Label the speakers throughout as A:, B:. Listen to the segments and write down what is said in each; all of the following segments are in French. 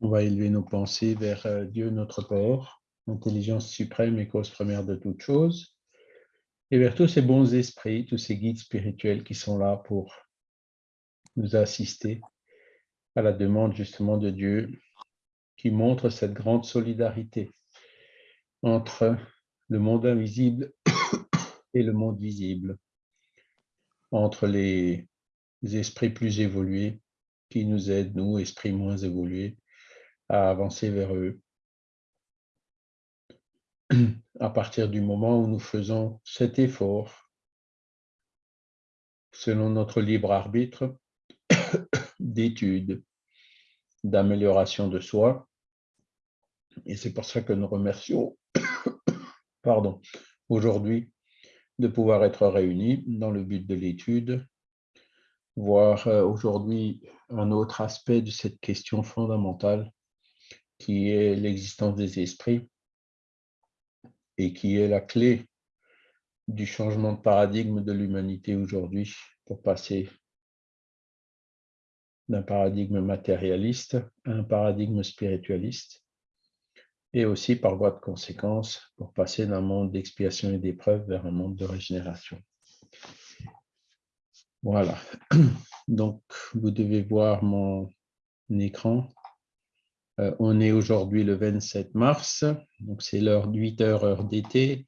A: On va élever nos pensées vers euh, Dieu notre Père, intelligence suprême et cause première de toutes choses, et vers tous ces bons esprits, tous ces guides spirituels qui sont là pour nous assister à la demande justement de Dieu, qui montre cette grande solidarité entre le monde invisible et le monde visible, entre les esprits plus évolués qui nous aident, nous, esprits moins évolués, à avancer vers eux. À partir du moment où nous faisons cet effort, selon notre libre arbitre, d'étude, d'amélioration de soi. Et c'est pour ça que nous remercions pardon, aujourd'hui de pouvoir être réunis dans le but de l'étude, voir euh, aujourd'hui un autre aspect de cette question fondamentale qui est l'existence des esprits et qui est la clé du changement de paradigme de l'humanité aujourd'hui pour passer d'un paradigme matérialiste à un paradigme spiritualiste et aussi par voie de conséquence pour passer d'un monde d'expiation et d'épreuve vers un monde de régénération. Voilà, donc vous devez voir mon écran on est aujourd'hui le 27 mars, donc c'est l'heure de 8 heures, heure d'été.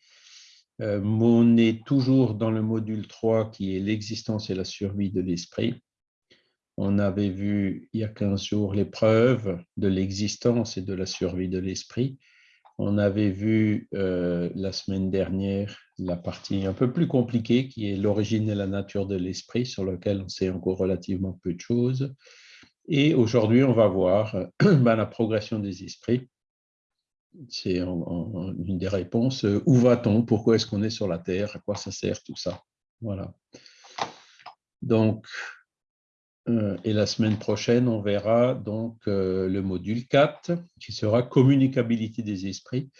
A: Euh, on est toujours dans le module 3 qui est l'existence et la survie de l'esprit. On avait vu il y a 15 jours l'épreuve de l'existence et de la survie de l'esprit. On avait vu euh, la semaine dernière la partie un peu plus compliquée qui est l'origine et la nature de l'esprit sur lequel on sait encore relativement peu de choses. Et aujourd'hui, on va voir ben, la progression des esprits. C'est une des réponses. Où va-t-on? Pourquoi est-ce qu'on est sur la Terre? À quoi ça sert tout ça? Voilà. Donc, euh, et la semaine prochaine, on verra donc euh, le module 4, qui sera communicabilité des esprits.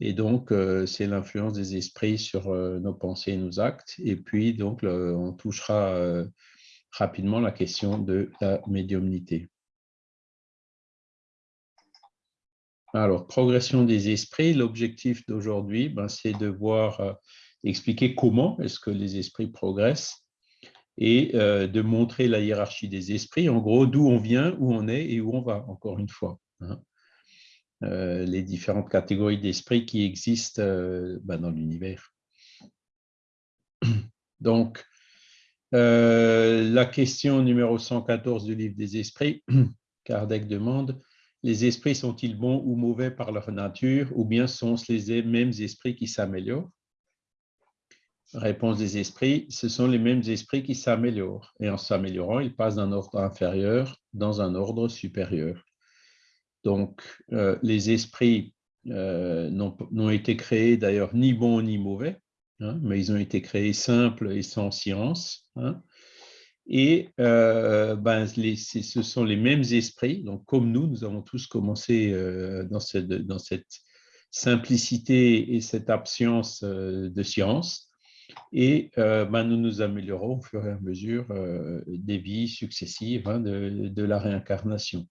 A: Et donc, euh, c'est l'influence des esprits sur nos pensées et nos actes. Et puis, donc, on touchera rapidement la question de la médiumnité. Alors, progression des esprits, l'objectif d'aujourd'hui, ben, c'est de voir, euh, expliquer comment est-ce que les esprits progressent et euh, de montrer la hiérarchie des esprits, en gros, d'où on vient, où on est et où on va, encore une fois. Hein. Euh, les différentes catégories d'esprits qui existent ben, dans l'univers. Donc, euh, la question numéro 114 du livre des esprits, Kardec demande, les esprits sont-ils bons ou mauvais par leur nature ou bien sont-ce les mêmes esprits qui s'améliorent? Réponse des esprits, ce sont les mêmes esprits qui s'améliorent et en s'améliorant, ils passent d'un ordre inférieur dans un ordre supérieur. Donc, euh, les esprits euh, n'ont été créés d'ailleurs ni bons ni mauvais, Hein, mais ils ont été créés simples et sans science. Hein. et euh, ben, ce sont les mêmes esprits, donc comme nous, nous avons tous commencé euh, dans, cette, simplicité et cette absence euh, de science, et ben, nous nous améliorons au fur et à mesure des vies successives hein, de, la réincarnation,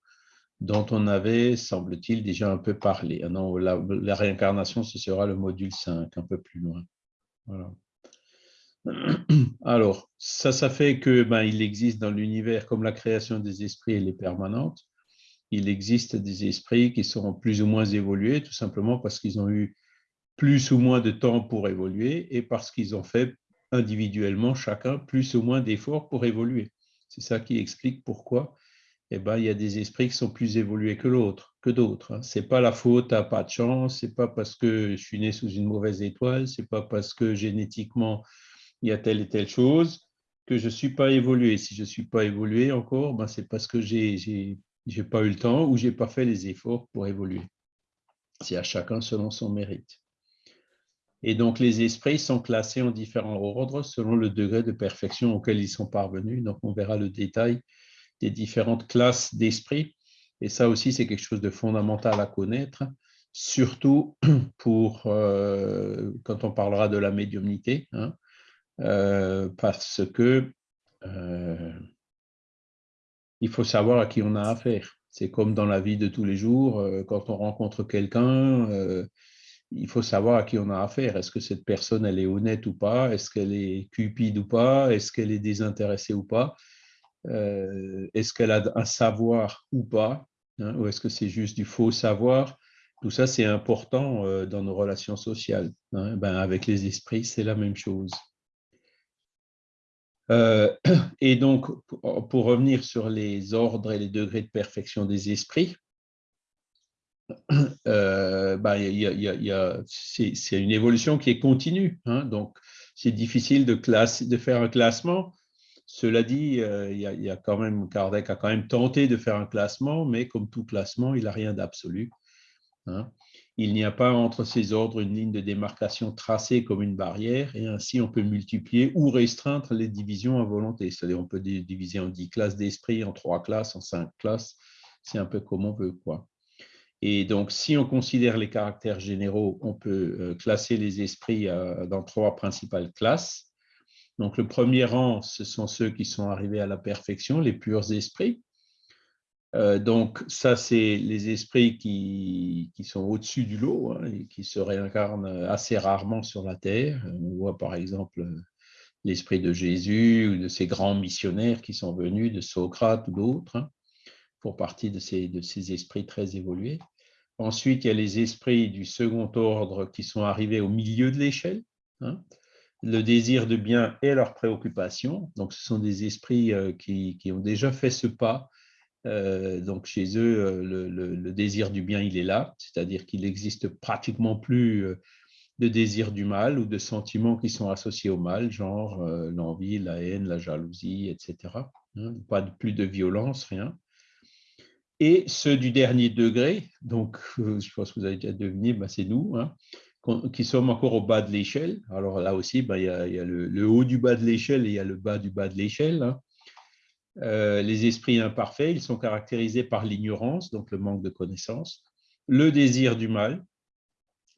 A: dont on avait, semble-t-il, déjà un peu parlé. Non, la, la réincarnation, ce sera le module 5, un peu plus loin. Alors, ça, ça fait que ben, il existe dans l'univers, comme la création des esprits, elle est permanente, il existe des esprits qui sont plus ou moins évolués, tout simplement parce qu'ils ont eu plus ou moins de temps pour évoluer et parce qu'ils ont fait individuellement, chacun, plus ou moins d'efforts pour évoluer. C'est ça qui explique pourquoi eh ben, il y a des esprits qui sont plus évolués que l'autre, que d'autres. Hein. Ce n'est pas la faute à pas de chance, ce n'est pas parce que je suis né sous une mauvaise étoile, ce n'est pas parce que génétiquement il y a telle et telle chose que je ne suis pas évolué. Si je ne suis pas évolué encore, ben, c'est parce que je n'ai pas eu le temps ou je n'ai pas fait les efforts pour évoluer. C'est à chacun selon son mérite. Et donc, les esprits sont classés en différents ordres selon le degré de perfection auquel ils sont parvenus. Donc, on verra le détail des différentes classes d'esprit. Et ça aussi, c'est quelque chose de fondamental à connaître, surtout pour euh, quand on parlera de la médiumnité, hein, euh, parce que euh, il faut savoir à qui on a affaire. C'est comme dans la vie de tous les jours, quand on rencontre quelqu'un, il faut savoir à qui on a affaire. Est-ce que cette personne, elle est honnête ou pas? Est-ce qu'elle est cupide ou pas? Est-ce qu'elle est désintéressée ou pas? Est-ce qu'elle a un savoir ou pas hein? Ou est-ce que c'est juste du faux savoir? Tout ça, c'est important dans nos relations sociales. Hein. Ben, avec les esprits, c'est la même chose. Euh, et donc, pour revenir sur les ordres et les degrés de perfection des esprits, euh, c'est une évolution qui est continue. Hein. donc, c'est difficile de, de faire un classement. Cela dit, euh, quand même, Kardec a quand même tenté de faire un classement, mais comme tout classement, il n'a rien d'absolu. Hein il n'y a pas entre ces ordres une ligne de démarcation tracée comme une barrière, et ainsi on peut multiplier ou restreindre les divisions à volonté. C'est-à-dire on peut diviser en 10 classes d'esprit, en 3 classes, en 5 classes, c'est un peu comme on veut. Quoi. Et donc, si on considère les caractères généraux, on peut euh, classer les esprits euh, dans trois principales classes. Donc, le premier rang, ce sont ceux qui sont arrivés à la perfection, les purs esprits. Euh, donc, ça, c'est les esprits qui, sont au-dessus du lot hein, et qui se réincarnent assez rarement sur la Terre. On voit par exemple l'esprit de Jésus ou de ces grands missionnaires qui sont venus, de Socrate ou d'autres, hein, pour partie de ces, de ces esprits très évolués. Ensuite, il y a les esprits du second ordre qui sont arrivés au milieu de l'échelle. Hein. Le désir de bien et leur préoccupation. Donc, ce sont des esprits euh, qui, qui ont déjà fait ce pas euh, donc chez eux, euh, le, désir du bien, il est là, c'est-à-dire qu'il n'existe pratiquement plus de désir du mal ou de sentiments qui sont associés au mal, genre l'envie, la haine, la jalousie, etc. Hein, pas de, plus de violence, rien. Et ceux du dernier degré, donc je pense que vous avez déjà deviné, ben, c'est nous, hein, qui sommes encore au bas de l'échelle. Alors là aussi, ben, il y a, le, haut du bas de l'échelle et il y a le bas du bas de l'échelle. Hein. Euh, les esprits imparfaits, ils sont caractérisés par l'ignorance, donc le manque de connaissance, le désir du mal,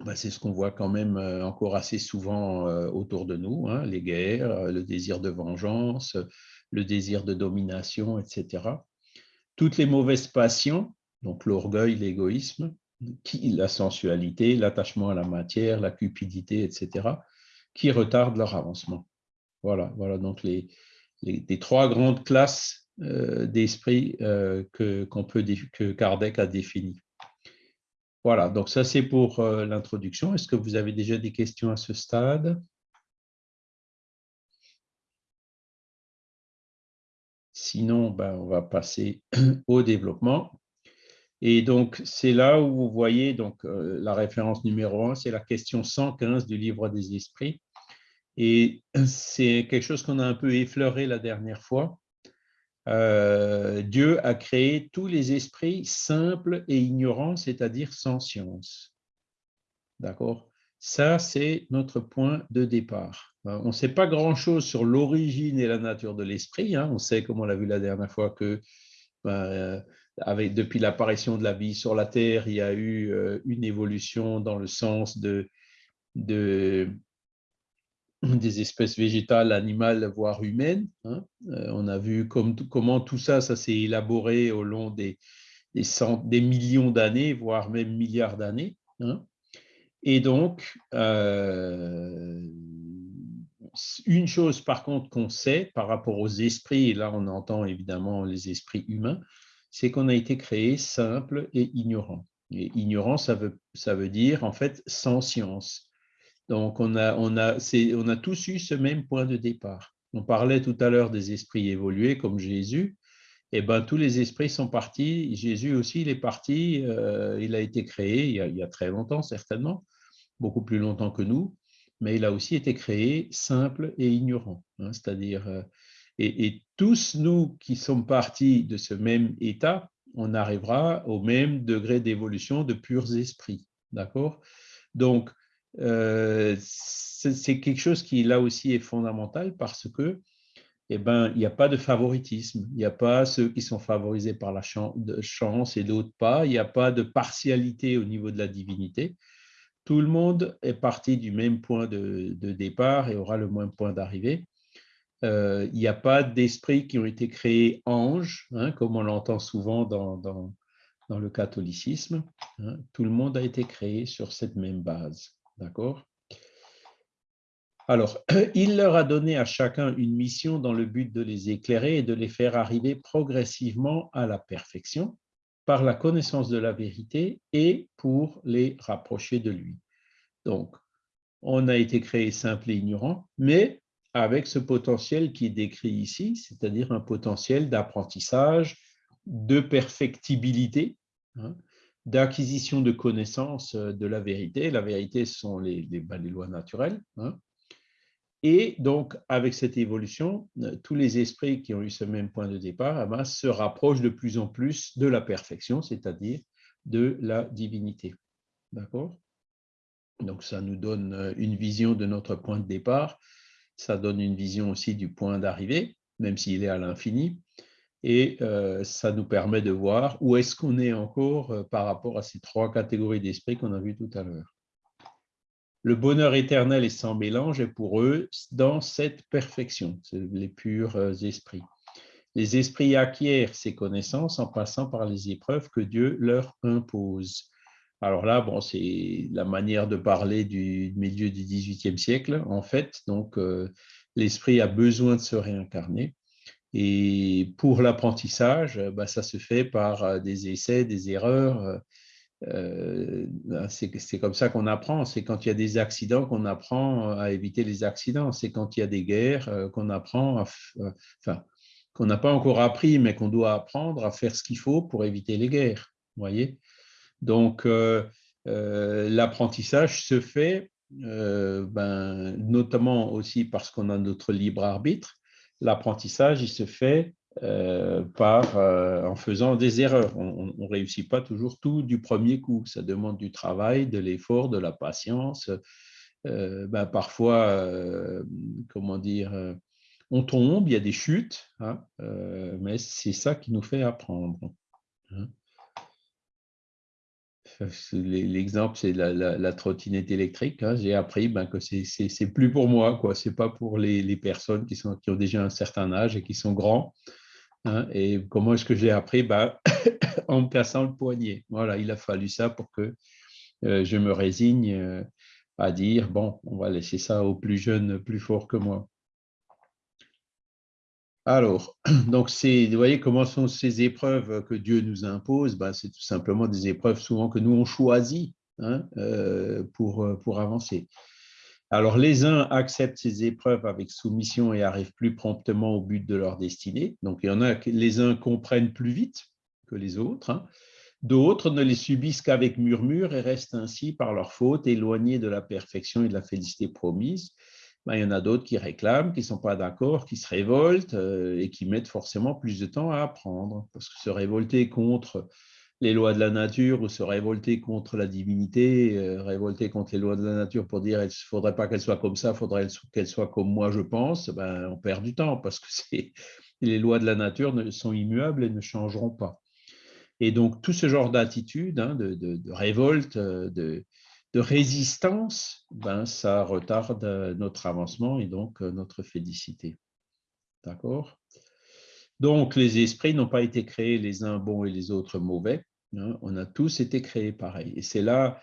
A: bah, c'est ce qu'on voit quand même euh, encore assez souvent euh, autour de nous, hein, les guerres, le désir de vengeance, le désir de domination, etc. Toutes les mauvaises passions, donc l'orgueil, l'égoïsme, la sensualité, l'attachement à la matière, la cupidité, etc., qui retardent leur avancement. Voilà, voilà donc les, les, trois grandes classes euh, d'esprit euh, que, peut, que Kardec a définies. Voilà, donc ça c'est pour euh, l'introduction. Est-ce que vous avez déjà des questions à ce stade? Sinon, ben, on va passer au développement. Et donc, c'est là où vous voyez donc, la référence numéro un, c'est la question 115 du livre des esprits. Et c'est quelque chose qu'on a un peu effleuré la dernière fois. Euh, Dieu a créé tous les esprits simples et ignorants, c'est-à-dire sans science. D'accord? Ça, c'est notre point de départ. Euh, on ne sait pas grand-chose sur l'origine et la nature de l'esprit. Hein. On sait, comme on l'a vu la dernière fois, que ben, euh, depuis l'apparition de la vie sur la Terre, il y a eu une évolution dans le sens de des espèces végétales, animales, voire humaines. Hein. Euh, on a vu comment tout ça, ça s'est élaboré au long des, des, millions d'années, voire même milliards d'années. Hein. Et donc, euh, une chose par contre qu'on sait par rapport aux esprits, et là on entend évidemment les esprits humains, c'est qu'on a été créé simple et ignorant. Et ignorant, ça veut, ça veut dire en fait sans science. Donc, on a, on, a, on a tous eu ce même point de départ. On parlait tout à l'heure des esprits évolués comme Jésus. Eh ben, tous les esprits sont partis. Jésus aussi, il est parti. Euh, il a été créé il y a, très longtemps, certainement, beaucoup plus longtemps que nous, mais il a aussi été créé simple et ignorant. Hein, c'est-à-dire, euh, et, tous nous qui sommes partis de ce même état, on arrivera au même degré d'évolution de purs esprits. D'accord? Donc, euh, c'est quelque chose qui là aussi est fondamental parce que eh ben, il n'y a pas de favoritisme, il n'y a pas ceux qui sont favorisés par la chance et d'autres pas, il n'y a pas de partialité au niveau de la divinité. Tout le monde est parti du même point de, départ et aura le même point d'arrivée. Euh, il n'y a pas d'esprits qui ont été créés anges, hein, comme on l'entend souvent dans, le catholicisme. Hein. tout le monde a été créé sur cette même base. D'accord? Alors, il leur a donné à chacun une mission dans le but de les éclairer et de les faire arriver progressivement à la perfection par la connaissance de la vérité et pour les rapprocher de lui. Donc, on a été créé simple et ignorant, mais avec ce potentiel qui est décrit ici, c'est-à-dire un potentiel d'apprentissage, de perfectibilité, hein, d'acquisition de connaissances de la vérité. La vérité, ce sont les, ben, lois naturelles. Hein, et donc, avec cette évolution, euh, tous les esprits qui ont eu ce même point de départ eh ben, se rapprochent de plus en plus de la perfection, c'est-à-dire de la divinité. D'accord? Donc, ça nous donne euh, une vision de notre point de départ. Ça donne une vision aussi du point d'arrivée, même s'il est à l'infini. Et euh, ça nous permet de voir où est-ce qu'on est encore par rapport à ces trois catégories d'esprits qu'on a vues tout à l'heure. Le bonheur éternel est sans mélange est pour eux dans cette perfection, les purs euh, esprits. Les esprits acquièrent ces connaissances en passant par les épreuves que Dieu leur impose. Alors là, bon, c'est la manière de parler du milieu du XVIIIe siècle, en fait. Donc, euh, l'esprit a besoin de se réincarner. Et pour l'apprentissage, bah, ça se fait par euh, des essais, des erreurs, euh, c'est comme ça qu'on apprend. C'est quand il y a des accidents qu'on apprend à éviter les accidents. C'est quand il y a des guerres euh, qu'on apprend, euh, enfin, qu'on n'a pas encore appris, mais qu'on doit apprendre à faire ce qu'il faut pour éviter les guerres. Voyez Donc, l'apprentissage se fait, ben, notamment aussi parce qu'on a notre libre arbitre. L'apprentissage, il se fait euh, euh, en faisant des erreurs. On ne réussit pas toujours tout du premier coup. Ça demande du travail, de l'effort, de la patience. Euh, ben, parfois, comment dire, on tombe, il y a des chutes, hein, mais c'est ça qui nous fait apprendre. Hein. L'exemple, c'est la, trottinette électrique. Hein. J'ai appris ben, que c'est plus pour moi, quoi. C'est pas pour les, les personnes qui, sont, qui ont déjà un certain âge et qui sont grands. Hein, et comment est-ce que j'ai appris? Bah, En me cassant le poignet. Voilà, il a fallu ça pour que euh, je me résigne euh, à dire, bon, on va laisser ça aux plus jeunes, plus forts que moi. Alors, donc vous voyez comment sont ces épreuves que Dieu nous impose? Bah, C'est tout simplement des épreuves souvent que nous on choisit hein, euh, pour, pour avancer. Alors, les uns acceptent ces épreuves avec soumission et arrivent plus promptement au but de leur destinée. Donc, il y en a les uns comprennent plus vite que les autres. Hein. D'autres ne les subissent qu'avec murmure et restent ainsi, par leur faute, éloignés de la perfection et de la félicité promise. Ben, il y en a d'autres qui réclament, qui ne sont pas d'accord, qui se révoltent euh, et qui mettent forcément plus de temps à apprendre. Parce que se révolter contre les lois de la nature ou se révolter contre la divinité, euh, révolter contre les lois de la nature pour dire il ne faudrait pas qu'elle soit comme ça, il faudrait qu'elle soit comme moi, je pense, ben, on perd du temps parce que les lois de la nature sont immuables et ne changeront pas. Et donc, tout ce genre d'attitude, hein, de, révolte, de, résistance, ben, ça retarde notre avancement et donc notre félicité. D'accord? Donc, les esprits n'ont pas été créés les uns bons et les autres mauvais. Hein, on a tous été créés pareil. Et c'est là,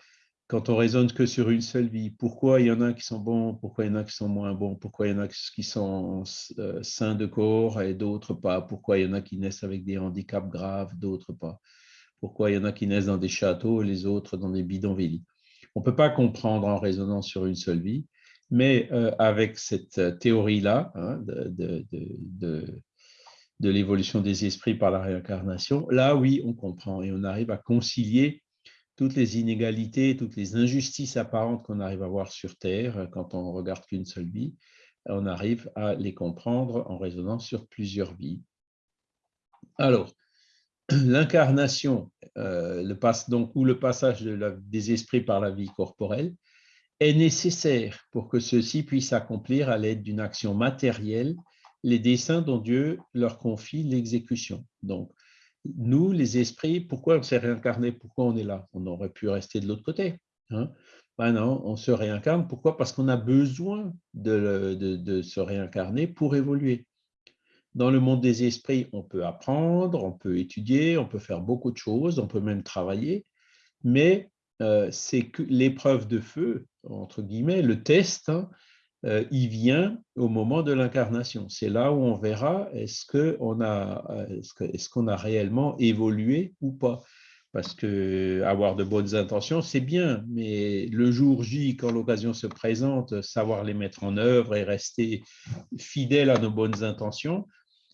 A: quand on raisonne que sur une seule vie, pourquoi il y en a qui sont bons, pourquoi il y en a qui sont moins bons, pourquoi il y en a qui sont euh, sains de corps et d'autres pas, pourquoi il y en a qui naissent avec des handicaps graves, d'autres pas, pourquoi il y en a qui naissent dans des châteaux et les autres dans des bidonvilles. On ne peut pas comprendre en raisonnant sur une seule vie, mais euh, avec cette théorie-là hein, de, de l'évolution des esprits par la réincarnation, là, oui, on comprend et on arrive à concilier toutes les inégalités, toutes les injustices apparentes qu'on arrive à voir sur Terre quand on regarde qu'une seule vie, on arrive à les comprendre en raisonnant sur plusieurs vies. Alors, l'incarnation, euh, donc, ou le passage des esprits par la vie corporelle, est nécessaire pour que ceux-ci puissent accomplir à l'aide d'une action matérielle les desseins dont Dieu leur confie l'exécution. Donc, nous, les esprits, pourquoi on s'est réincarné? Pourquoi on est là? On aurait pu rester de l'autre côté. Hein? Ben non, on se réincarne. Pourquoi? Parce qu'on a besoin de, se réincarner pour évoluer. Dans le monde des esprits, on peut apprendre, on peut étudier, on peut faire beaucoup de choses, on peut même travailler, mais euh, c'est que l'épreuve de feu, entre guillemets, le test, hein, euh, il vient au moment de l'incarnation. C'est là où on verra est-ce qu'on a, est qu'on a réellement évolué ou pas. Parce que avoir de bonnes intentions, c'est bien, mais le jour J, quand l'occasion se présente, savoir les mettre en œuvre et rester fidèle à nos bonnes intentions,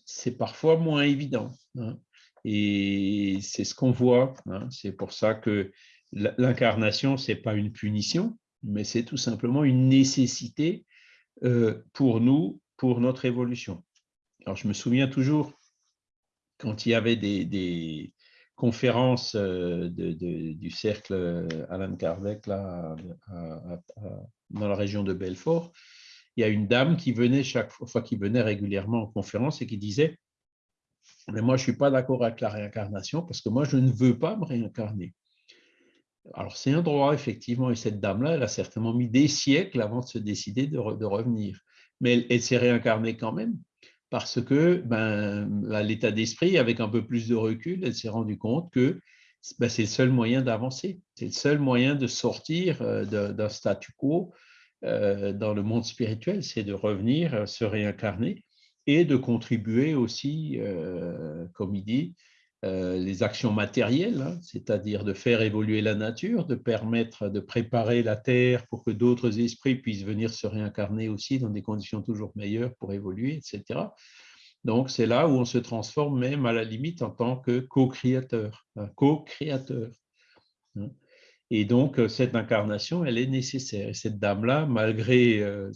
A: c'est parfois moins évident. Hein. Et c'est ce qu'on voit. Hein. C'est pour ça que l'incarnation, ce n'est pas une punition, mais c'est tout simplement une nécessité euh, pour nous, pour notre évolution. Alors, je me souviens toujours, quand il y avait des, conférences euh, du cercle euh, Alan Kardec dans la région de Belfort, il y a une dame qui venait chaque fois, qui venait régulièrement en conférence et qui disait mais moi, je ne suis pas d'accord avec la réincarnation parce que moi, je ne veux pas me réincarner. Alors, c'est un droit, effectivement, et cette dame-là, elle a certainement mis des siècles avant de se décider de, revenir. Mais elle, s'est réincarnée quand même, parce que, ben, l'état d'esprit, avec un peu plus de recul, elle s'est rendue compte que ben, c'est le seul moyen d'avancer, c'est le seul moyen de sortir euh, d'un statu quo dans le monde spirituel, c'est de revenir, euh, se réincarner et de contribuer aussi, comme il dit, euh, les actions matérielles, hein, c'est-à-dire de faire évoluer la nature, de permettre de préparer la terre pour que d'autres esprits puissent venir se réincarner aussi dans des conditions toujours meilleures pour évoluer, etc. Donc, c'est là où on se transforme même à la limite en tant que co-créateur, co-créateur. Et donc, euh, cette incarnation, elle est nécessaire. Et cette dame-là, malgré... Euh,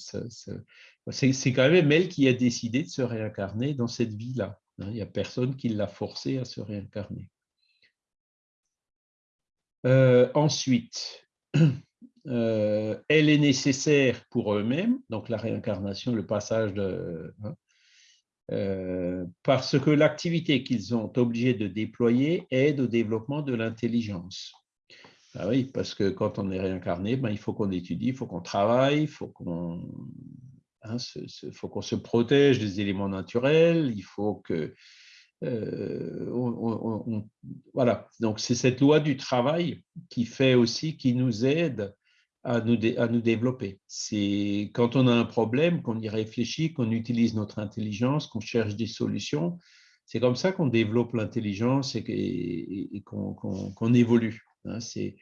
A: c'est quand même elle qui a décidé de se réincarner dans cette vie-là. Hein, il n'y a personne qui l'a forcé à se réincarner. Euh, ensuite, elle est nécessaire pour eux-mêmes, donc la réincarnation, le passage de... Hein, parce que l'activité qu'ils ont obligé de déployer aide au développement de l'intelligence. Ah oui, parce que quand on est réincarné, ben, il faut qu'on étudie, il faut qu'on travaille, il faut qu'on hein, se protège des éléments naturels, il faut que... Euh, voilà, donc c'est cette loi du travail qui fait aussi, qui nous aide à nous, à nous développer. C'est quand on a un problème, qu'on y réfléchit, qu'on utilise notre intelligence, qu'on cherche des solutions, c'est comme ça qu'on développe l'intelligence et, qu'on évolue. Hein. c'est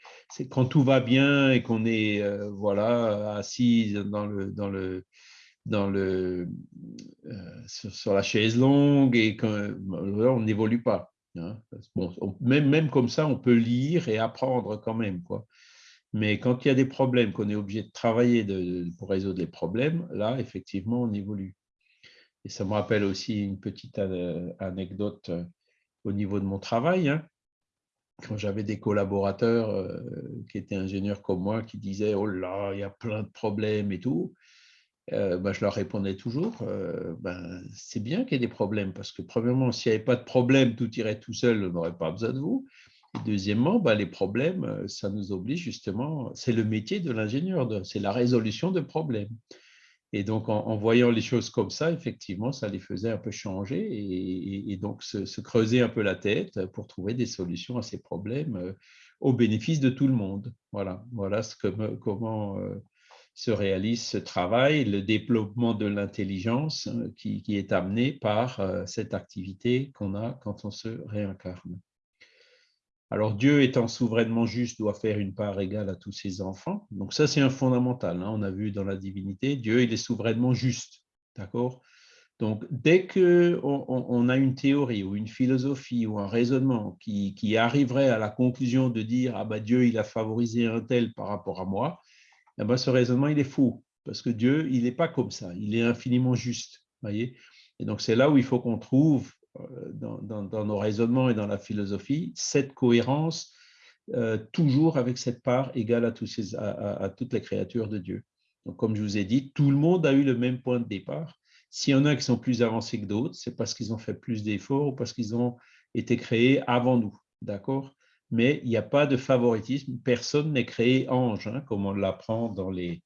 A: quand tout va bien et qu'on est euh, voilà assis dans le, dans le dans le, euh, sur, la chaise longue et on n'évolue pas. Hein. Bon, même, même comme ça, on peut lire et apprendre quand même. Quoi. Mais quand il y a des problèmes, qu'on est obligé de travailler pour résoudre les problèmes, là, effectivement, on évolue. Et ça me rappelle aussi une petite euh, anecdote au niveau de mon travail. Hein. Quand j'avais des collaborateurs qui étaient ingénieurs comme moi, qui disaient « Oh là, il y a plein de problèmes et tout », euh, bah, je leur répondais toujours, euh, ben, c'est bien qu'il y ait des problèmes, parce que premièrement, s'il n'y avait pas de problème, tout irait tout seul, on n'aurait pas besoin de vous. Deuxièmement, ben, les problèmes, euh, ça nous oblige justement, c'est le métier de l'ingénieur, c'est la résolution de problèmes. Et donc, en, voyant les choses comme ça, effectivement, ça les faisait un peu changer et, donc se, creuser un peu la tête pour trouver des solutions à ces problèmes au bénéfice de tout le monde. Voilà, voilà comment se réalise ce travail, le développement de l'intelligence hein, qui, est amené par euh, cette activité qu'on a quand on se réincarne. Alors Dieu étant souverainement juste doit faire une part égale à tous ses enfants. Donc ça c'est un fondamental. Hein. On a vu dans la divinité, Dieu il est souverainement juste. D'accord? Donc, dès qu'on on a une théorie ou une philosophie ou un raisonnement qui, qui, arriverait à la conclusion de dire « Ah ben Dieu, il a favorisé un tel par rapport à moi », eh ben, ce raisonnement, il est faux, parce que Dieu, il n'est pas comme ça, il est infiniment juste. Voyez? Et donc, c'est là où il faut qu'on trouve, euh, dans, nos raisonnements et dans la philosophie, cette cohérence, euh, toujours avec cette part égale à, toutes les créatures de Dieu. Donc, comme je vous ai dit, tout le monde a eu le même point de départ. S'il y en a qui sont plus avancés que d'autres, c'est parce qu'ils ont fait plus d'efforts ou parce qu'ils ont été créés avant nous. D'accord? Mais il n'y a pas de favoritisme. Personne n'est créé ange, hein, comme on l'apprend dans les,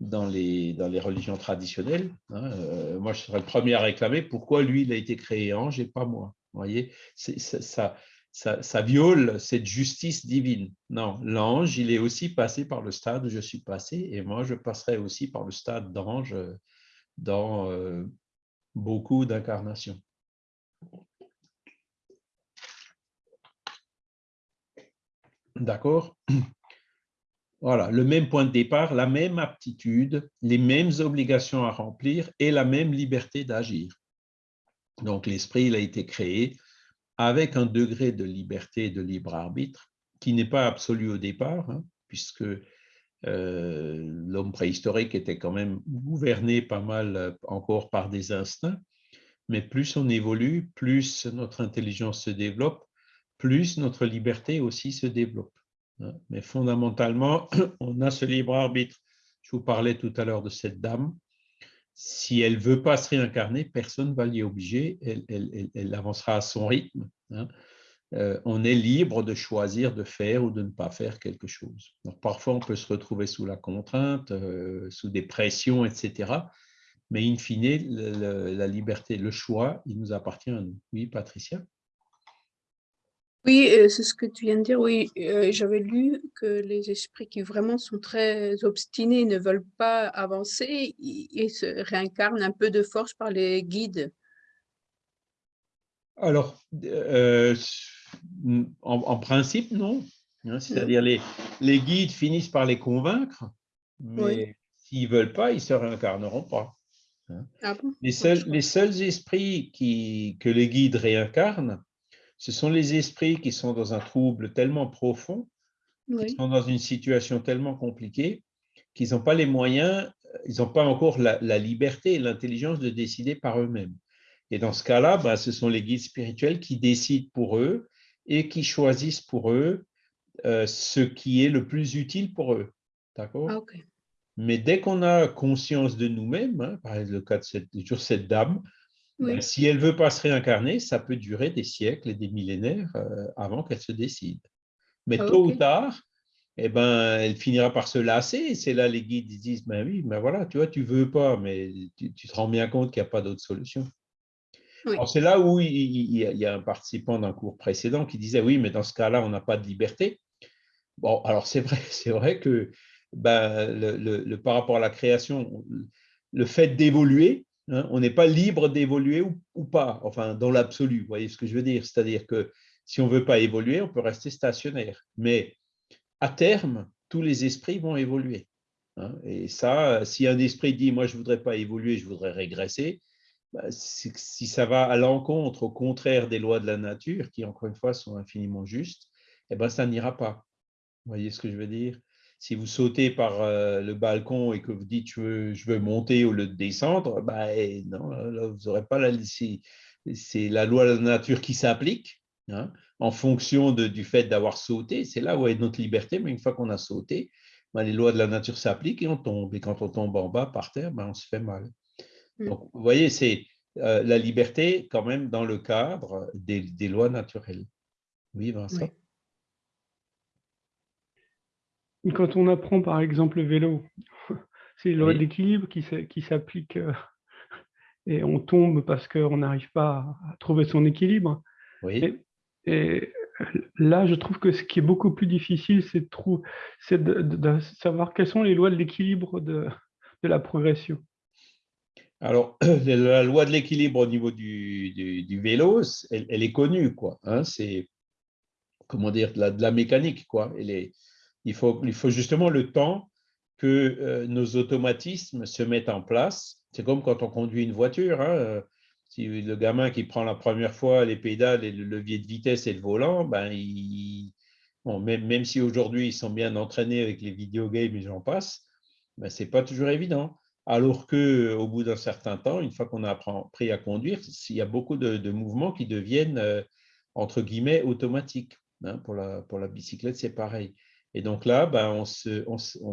A: dans les, dans les religions traditionnelles. Hein. Euh, moi, je serais le premier à réclamer pourquoi lui, il a été créé ange et pas moi. Vous voyez, ça, ça, ça, viole cette justice divine. Non, l'ange, il est aussi passé par le stade où je suis passé et moi, je passerai aussi par le stade d'ange dans euh, beaucoup d'incarnations. D'accord? Voilà, le même point de départ, la même aptitude, les mêmes obligations à remplir et la même liberté d'agir. Donc, l'esprit, il a été créé avec un degré de liberté de libre arbitre qui n'est pas absolu au départ, hein, puisque euh, l'homme préhistorique était quand même gouverné pas mal euh, encore par des instincts, mais plus on évolue, plus notre intelligence se développe, plus notre liberté aussi se développe. Hein. Mais fondamentalement, on a ce libre arbitre. Je vous parlais tout à l'heure de cette dame. Si elle ne veut pas se réincarner, personne ne va l'y obliger. Elle, avancera à son rythme. Hein. Euh, on est libre de choisir de faire ou de ne pas faire quelque chose. Parfois, on peut se retrouver sous la contrainte, euh, sous des pressions, etc. Mais in fine, la liberté, le choix, il nous appartient à nous. Oui, Patricia?
B: Oui, euh, c'est ce que tu viens de dire. Oui, euh, j'avais lu que les esprits qui vraiment sont très obstinés, ne veulent pas avancer, ils, se réincarnent un peu de force par les guides.
A: Alors, euh, en, principe, non. Hein, c'est-à-dire les, les guides finissent par les convaincre, mais s'ils ne veulent pas, ils ne se réincarneront pas. Hein. Ah les, seuls, les seuls esprits qui, que les guides réincarnent, ce sont les esprits qui sont dans un trouble tellement profond, qui sont dans une situation tellement compliquée, qu'ils n'ont pas les moyens, ils n'ont pas encore la, liberté et l'intelligence de décider par eux-mêmes. Et dans ce cas-là, ben, ce sont les guides spirituels qui décident pour eux et qui choisissent pour eux euh, ce qui est le plus utile pour eux. D'accord? Ah, Mais dès qu'on a conscience de nous-mêmes, hein, par exemple le cas de cette, cette dame, ben, si elle ne veut pas se réincarner, ça peut durer des siècles et des millénaires euh, avant qu'elle se décide. Mais ah, tôt ou tard, eh ben, elle finira par se lasser. C'est là les guides disent, ben oui, mais voilà, tu vois, tu veux pas, mais tu, te rends bien compte qu'il n'y a pas d'autre solution. C'est là où il, y a un participant d'un cours précédent qui disait, oui, mais dans ce cas-là, on n'a pas de liberté. Bon, alors c'est vrai, c'est vrai que ben, le, par rapport à la création, le fait d'évoluer, Hein, on n'est pas libre d'évoluer ou, pas, enfin, dans l'absolu, vous voyez ce que je veux dire? C'est-à-dire que si on ne veut pas évoluer, on peut rester stationnaire. Mais à terme, tous les esprits vont évoluer. Hein. et ça, si un esprit dit « moi, je ne voudrais pas évoluer, je voudrais régresser bah, si ça va à l'encontre, au contraire des lois de la nature, qui, encore une fois, sont infiniment justes, eh ben, ça n'ira pas. Vous voyez ce que je veux dire? Si vous sautez par euh, le balcon et que vous dites je veux, monter au lieu de descendre, eh, non, vous n'aurez pas la c'est la loi de la nature qui s'applique hein, en fonction du fait d'avoir sauté. C'est là où est notre liberté, mais une fois qu'on a sauté, bah, les lois de la nature s'appliquent et on tombe. Et quand on tombe en bas par terre, bah, on se fait mal. Mmh. Donc, vous voyez, c'est euh, la liberté quand même dans le cadre des, lois naturelles. Oui, Vincent
C: quand on apprend par exemple le vélo, c'est le loi d'équilibre qui s'applique euh, et on tombe parce qu'on n'arrive pas à trouver son équilibre.
A: Oui.
C: Et, là, je trouve que ce qui est beaucoup plus difficile, c'est de, de, savoir quelles sont les lois de l'équilibre de, la progression.
A: Alors, la loi de l'équilibre au niveau du, vélo, elle, est connue, quoi. Hein, c'est, comment dire, de la, de la mécanique, quoi. Elle est, il faut, il faut justement le temps que euh, nos automatismes se mettent en place. C'est comme quand on conduit une voiture. Hein. Si le gamin qui prend la première fois les pédales et le levier de vitesse et le volant, ben, même, même, si aujourd'hui ils sont bien entraînés avec les videogames et j'en passe, ben, ce n'est pas toujours évident. Alors qu'au bout d'un certain temps, une fois qu'on a appris à conduire, il y a beaucoup de, mouvements qui deviennent, euh, entre guillemets, automatiques. Hein. Pour, la, pour la bicyclette, c'est pareil. Et donc là, ben, on se, on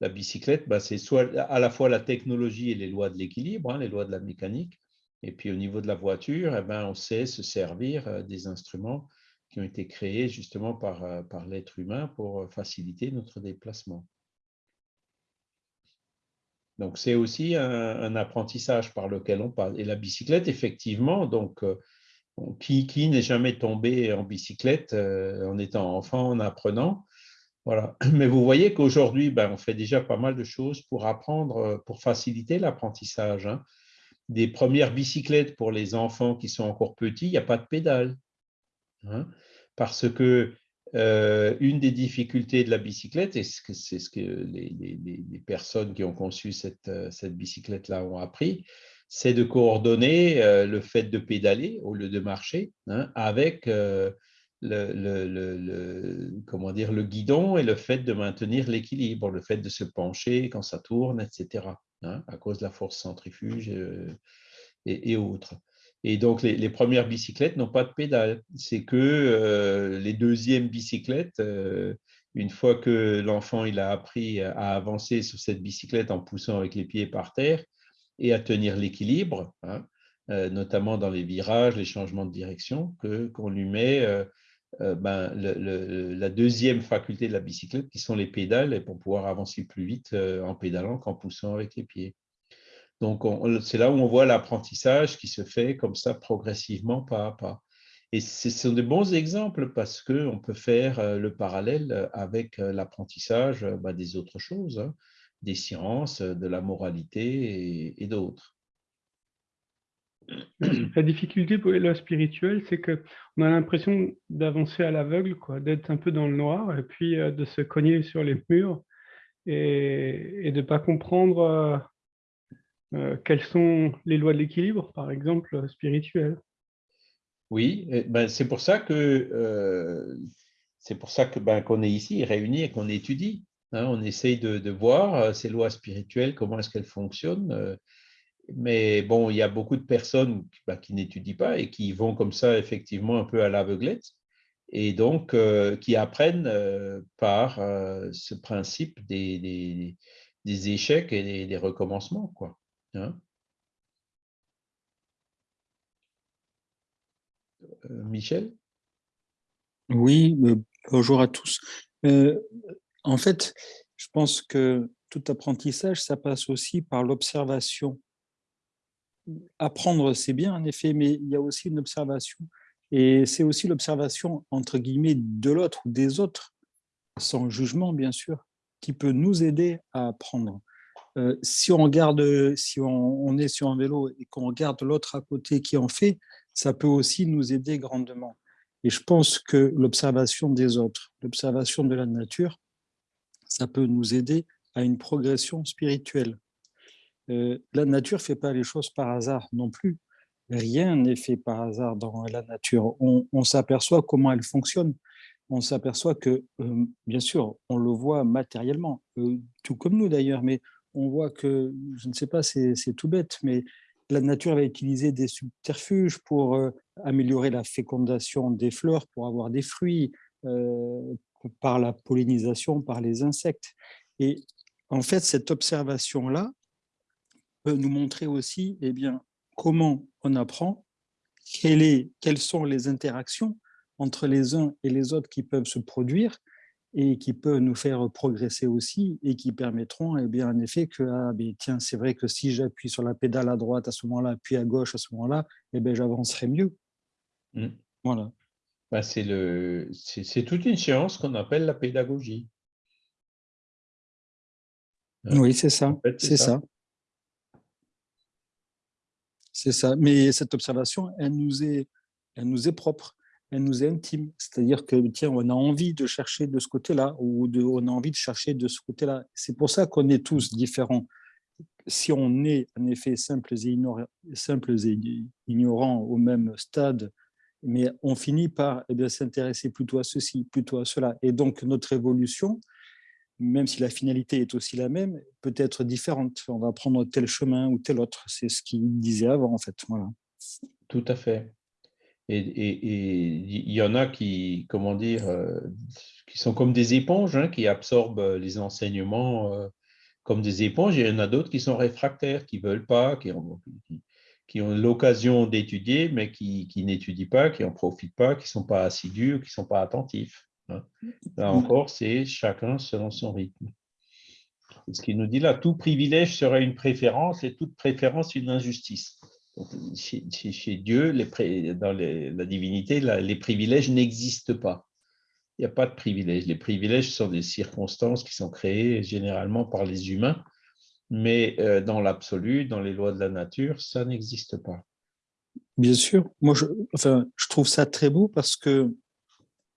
A: la bicyclette, ben, c'est soit à la fois la technologie et les lois de l'équilibre, hein, les lois de la mécanique, et puis au niveau de la voiture, eh ben, on sait se servir euh, des instruments qui ont été créés justement par, euh, par l'être humain pour faciliter notre déplacement. Donc, c'est aussi un, apprentissage par lequel on passe. Et la bicyclette, effectivement, donc, euh, qui, qui n'est jamais tombé en bicyclette euh, en étant enfant, en apprenant Mais vous voyez qu'aujourd'hui, ben, on fait déjà pas mal de choses pour apprendre, euh, pour faciliter l'apprentissage. Hein. Des premières bicyclettes pour les enfants qui sont encore petits, il n'y a pas de pédale. Hein. Parce que euh, une des difficultés de la bicyclette, et c'est ce que les, personnes qui ont conçu cette, euh, cette bicyclette-là ont appris, c'est de coordonner le fait de pédaler au lieu de marcher hein, avec le, comment dire, le guidon et le fait de maintenir l'équilibre, le fait de se pencher quand ça tourne, etc., hein, à cause de la force centrifuge et autres. Et donc, les, premières bicyclettes n'ont pas de pédale. C'est que euh, les deuxièmes bicyclettes, euh, une fois que l'enfant a appris à avancer sur cette bicyclette en poussant avec les pieds par terre et à tenir l'équilibre, hein, euh, notamment dans les virages, les changements de direction, qu'on lui met ben, la deuxième faculté de la bicyclette, qui sont les pédales, pour pouvoir avancer plus vite en pédalant qu'en poussant avec les pieds. Donc, c'est là où on voit l'apprentissage qui se fait comme ça progressivement, pas à pas. Et ce sont de bons exemples parce qu'on peut faire euh, le parallèle euh, avec euh, l'apprentissage bah, des autres choses, hein, des sciences, de la moralité et, d'autres.
C: La difficulté pour la spirituelle, c'est qu'on a l'impression d'avancer à l'aveugle, d'être un peu dans le noir et puis de se cogner sur les murs et, de ne pas comprendre euh, quelles sont les lois de l'équilibre, par exemple, euh, spirituelles
A: Oui, ben, c'est pour ça que euh, c'est pour ça que ben, qu'on est ici réunis et qu'on étudie. Hein. on essaye de, voir ces lois spirituelles, comment est-ce qu'elles fonctionnent. Mais bon, il y a beaucoup de personnes ben, qui n'étudient pas et qui vont comme ça effectivement un peu à l'aveuglette et donc qui apprennent par ce principe des, des, échecs et des, recommencements. Quoi. Hein? Euh, Michel?
D: Oui, bonjour à tous. Euh, en fait, je pense que tout apprentissage, ça passe aussi par l'observation. Apprendre, c'est bien en effet, mais il y a aussi une observation. Et c'est aussi l'observation, entre guillemets, de l'autre ou des autres, sans jugement, bien sûr, qui peut nous aider à apprendre. Euh, si on regarde, si on, est sur un vélo et qu'on regarde l'autre à côté qui en fait, ça peut aussi nous aider grandement. Et je pense que l'observation des autres, l'observation de la nature, ça peut nous aider à une progression spirituelle. Euh, la nature ne fait pas les choses par hasard non plus. Rien n'est fait par hasard dans la nature. On, s'aperçoit comment elle fonctionne. On s'aperçoit que, euh, bien sûr, on le voit matériellement, tout comme nous d'ailleurs, mais on voit que, je ne sais pas, c'est tout bête, mais la nature va utiliser des subterfuges pour euh, améliorer la fécondation des fleurs, pour avoir des fruits, euh, par la pollinisation, par les insectes. Et en fait, cette observation-là peut nous montrer aussi eh bien, comment on apprend, est, quelles sont les interactions entre les uns et les autres qui peuvent se produire, et qui peuvent nous faire progresser aussi et qui permettront, eh bien, en effet, que ah, tiens, c'est vrai que si j'appuie sur la pédale à droite à ce moment-là, puis à gauche à ce moment-là, eh bien, j'avancerai mieux.
A: Mmh. Voilà. Bah, c'est toute une science qu'on appelle la pédagogie.
D: Oui, c'est ça. c'est ça. C'est ça. Mais cette observation, elle nous est, elle nous est propre elle nous est intime. C'est-à-dire que, tiens, on a envie de chercher de ce côté-là, ou on a envie de chercher de ce côté-là. C'est pour ça qu'on est tous différents. Si on est, en effet, simples et, simples et ignorants au même stade, mais on finit par eh s'intéresser plutôt à ceci, plutôt à cela. Et donc, notre évolution, même si la finalité est aussi la même, peut être différente. On va prendre tel chemin ou tel autre. C'est ce qu'il disait avant, en fait. Voilà.
A: Tout à fait. Et il y en a qui, comment dire, euh, qui sont comme des éponges, hein, qui absorbent euh, les enseignements euh, comme des éponges. Et il y en a d'autres qui sont réfractaires, qui ne veulent pas, qui ont, l'occasion d'étudier, mais qui, qui n'étudient pas, qui n'en profitent pas, qui ne sont pas assidus, qui ne sont pas attentifs. Hein. Là encore, c'est chacun selon son rythme. Ce qu'il nous dit là. Tout privilège serait une préférence et toute préférence une injustice. chez, Dieu, les dans la divinité, les privilèges n'existent pas. Il n'y a pas de privilèges. Les privilèges sont des circonstances qui sont créées généralement par les humains, mais euh, dans l'absolu, dans les lois de la nature, ça n'existe pas.
D: Bien sûr. Moi, je, enfin, je trouve ça très beau parce que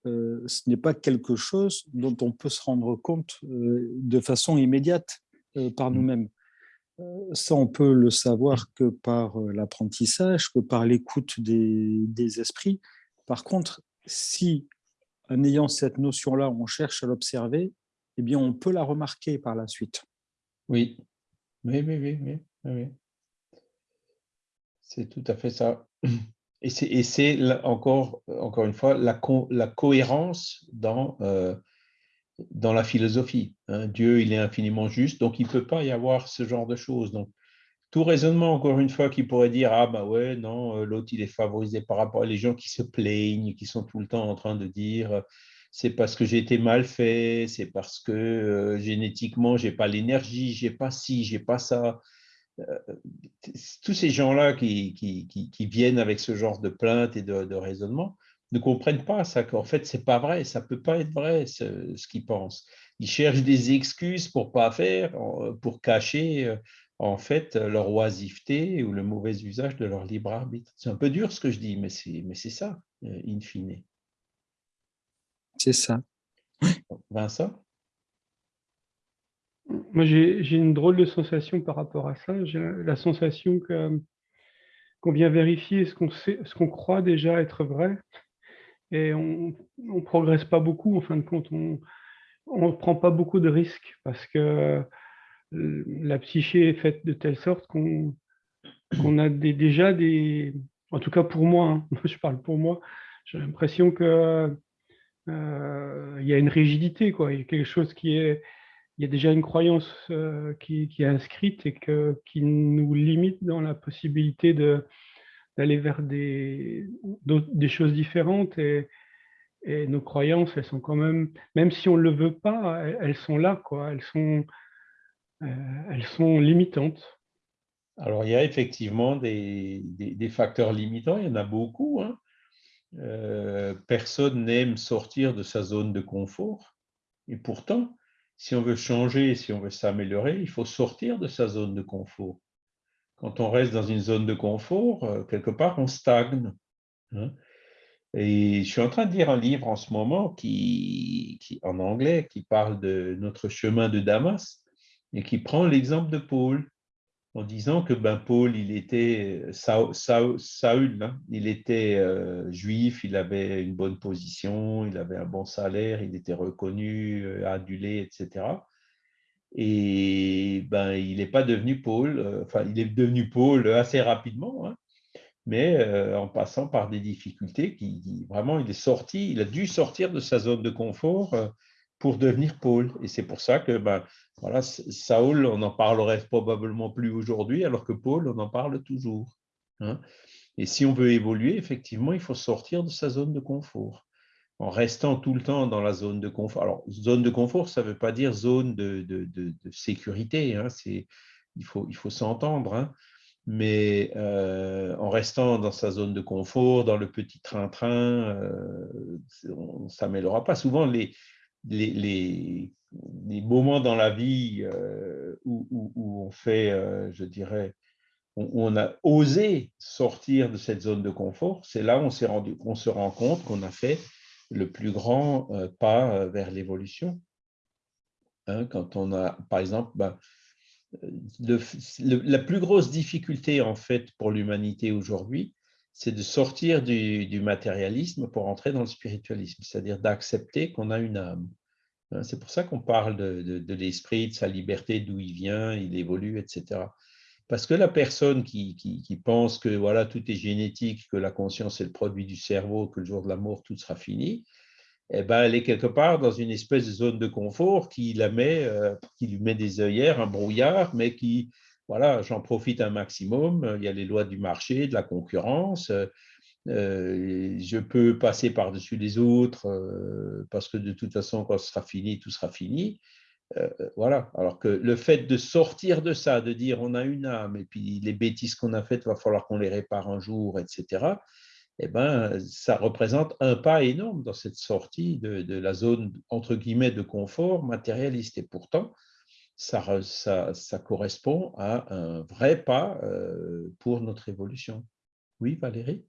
D: euh, ce n'est pas quelque chose dont on peut se rendre compte euh, de façon immédiate par mmh. nous-mêmes. Ça, on peut le savoir que par l'apprentissage, que par l'écoute des, des esprits. Par contre, si en ayant cette notion-là, on cherche à l'observer, eh bien, on peut la remarquer par la suite.
A: Oui, oui, oui, oui, oui. C'est tout à fait ça. Et c'est encore, encore une fois la, cohérence dans, euh, dans la philosophie. Hein. Dieu, il est infiniment juste, donc il ne peut pas y avoir ce genre de choses. Donc, tout raisonnement, encore une fois, qui pourrait dire Ah, ben ouais, non, euh, l'autre, il est favorisé par rapport à les gens qui se plaignent, qui sont tout le temps en train de dire euh, C'est parce que j'ai été mal fait, c'est parce que euh, génétiquement, je n'ai pas l'énergie, je n'ai pas ci, je n'ai pas ça. Tous ces gens-là qui, qui, viennent avec ce genre de plainte et de, raisonnement ne comprennent pas ça, qu'en fait, ce n'est pas vrai, ça ne peut pas être vrai ce, ce qu'ils pensent. Ils cherchent des excuses pour ne pas faire, pour cacher en fait leur oisiveté ou le mauvais usage de leur libre arbitre. C'est un peu dur ce que je dis, mais c'est, mais c'est ça, euh, in fine.
D: C'est ça.
A: Vincent?
C: Moi, j'ai, une drôle de sensation par rapport à ça. J'ai la sensation qu'on vient vérifier ce qu'on, croit déjà être vrai. Et on ne progresse pas beaucoup, en fin de compte. On ne prend pas beaucoup de risques parce que la psyché est faite de telle sorte qu'on a déjà des... En tout cas pour moi, hein, je parle pour moi, j'ai l'impression que euh, y a une rigidité, quoi. Il y a quelque chose qui est... Il y a déjà une croyance euh, qui, est inscrite et qui nous limite dans la possibilité d'aller vers des, choses différentes et, nos croyances, elles sont quand même, même si on ne le veut pas, elles, sont là, quoi. Elles sont, euh, elles sont limitantes.
A: Alors, il y a effectivement des, facteurs limitants, il y en a beaucoup. Hein. Euh, personne n'aime sortir de sa zone de confort. Et pourtant, si on veut changer, si on veut s'améliorer, il faut sortir de sa zone de confort. Quand on reste dans une zone de confort, euh, quelque part, on stagne. Hein. Et je suis en train de lire un livre en ce moment qui, en anglais qui parle de notre chemin de Damas et qui prend l'exemple de Paul en disant que ben, Paul, il était Saül, hein, il était euh, juif, il avait une bonne position, il avait un bon salaire, il était reconnu, euh, adulé, etc. Et ben, il n'est pas devenu Paul, euh, enfin, il est devenu Paul assez rapidement, hein, mais en passant par des difficultés qui, vraiment, il est sorti, il a dû sortir de sa zone de confort pour devenir Paul. Et c'est pour ça que ben, voilà, Saul, on en parlerait probablement plus aujourd'hui, alors que Paul, on en parle toujours. Hein. Et si on veut évoluer, effectivement, il faut sortir de sa zone de confort. En restant tout le temps dans la zone de confort. Alors, zone de confort, ça ne veut pas dire zone de, sécurité. Hein. il faut, il faut s'entendre. Hein. Mais euh, en restant dans sa zone de confort, dans le petit train-train, euh, on ne s'améliorera pas. Souvent, les, les, moments dans la vie euh, où, on fait, euh, je dirais, où on a osé sortir de cette zone de confort, c'est là on, on se rend compte qu'on a fait le plus grand euh, pas vers l'évolution. Hein, quand on a, par exemple, ben, la plus grosse difficulté en fait pour l'humanité aujourd'hui, c'est de sortir du, matérialisme pour entrer dans le spiritualisme, c'est-à-dire d'accepter qu'on a une âme. Hein, c'est pour ça qu'on parle de, l'esprit, de sa liberté, d'où il vient, il évolue, etc. Parce que la personne qui, pense que voilà tout est génétique, que la conscience est le produit du cerveau, que le jour de la mort tout sera fini, eh ben, elle est quelque part dans une espèce de zone de confort qui la met, euh, qui lui met des œillères, un brouillard, mais qui voilà, j'en profite un maximum. Il y a les lois du marché, de la concurrence. Euh, je peux passer par-dessus les autres euh, parce que de toute façon, quand ce sera fini, tout sera fini. voilà. Alors que le fait de sortir de ça, de dire on a une âme, et puis les bêtises qu'on a faites, il va falloir qu'on les répare un jour, etc., eh ben, ça représente un pas énorme dans cette sortie de, la zone, entre guillemets, de confort matérialiste. Et pourtant, ça correspond à un vrai pas pour notre évolution. Oui, Valérie?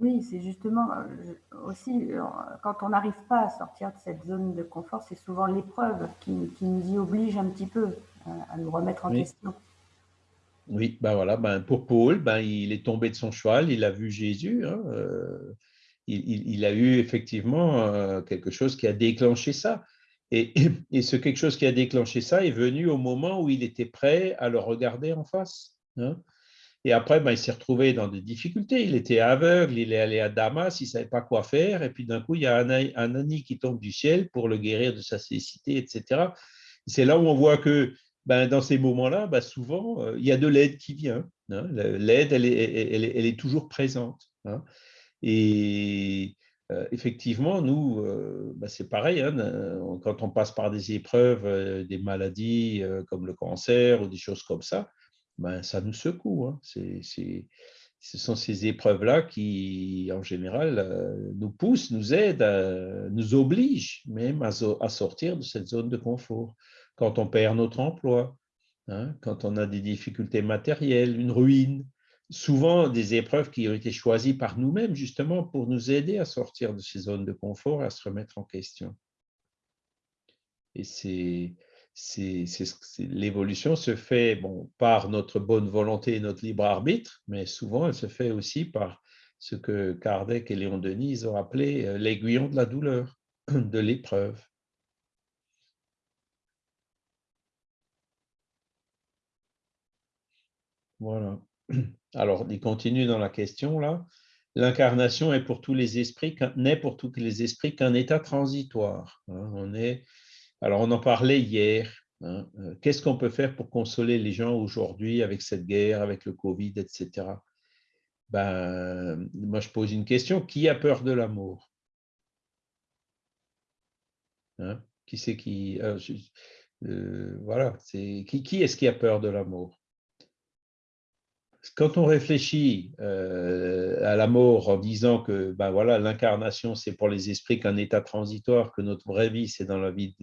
E: Oui, c'est justement euh, aussi, euh, quand on n'arrive pas à sortir de cette zone de confort, c'est souvent l'épreuve qui, nous y oblige un petit peu euh, à, nous remettre en question.
A: Oui, ben voilà, ben pour Paul, ben il est tombé de son cheval, il a vu Jésus, hein, il, a eu effectivement quelque chose qui a déclenché ça. Et, et, ce quelque chose qui a déclenché ça est venu au moment où il était prêt à le regarder en face. Hein. Et après, ben, il s'est retrouvé dans des difficultés. Il était aveugle, il est allé à Damas, il ne savait pas quoi faire. Et puis d'un coup, il y a un, un qui tombe du ciel pour le guérir de sa cécité, etc. C'est là où on voit que ben, dans ces moments-là, ben, souvent, euh, il y a de l'aide qui vient. Hein. L'aide, elle est, elle, elle est, toujours présente. Hein. Et euh, effectivement, nous, euh, ben, c'est pareil, hein, quand on passe par des épreuves, des maladies comme le cancer ou des choses comme ça, ben, ça nous secoue. Hein. ce sont ces épreuves-là qui, en général, euh, nous poussent, nous aident, nous obligent même à, sortir de cette zone de confort. Quand on perd notre emploi, hein, quand on a des difficultés matérielles, une ruine, souvent des épreuves qui ont été choisies par nous-mêmes justement pour nous aider à sortir de ces zones de confort, à se remettre en question. Et c'est l'évolution se fait bon, par notre bonne volonté et notre libre arbitre, mais souvent elle se fait aussi par ce que Kardec et Léon Denis ont appelé euh, l'aiguillon de la douleur, de l'épreuve. Voilà. Alors, il continue dans la question là. L'incarnation n'est pour tous les esprits qu'un état transitoire. Hein. On est alors, on en parlait hier. Hein, euh, qu'est-ce qu'on peut faire pour consoler les gens aujourd'hui avec cette guerre, avec le Covid, etc. Ben, moi, je pose une question. Qui a peur de l'amour? Hein, Qui c'est qui euh, euh, Voilà, c'est qui, qui est-ce qui a peur de l'amour? Quand on réfléchit euh, à la mort en disant que ben voilà l'incarnation c'est pour les esprits qu'un état transitoire, que notre vraie vie c'est dans la vie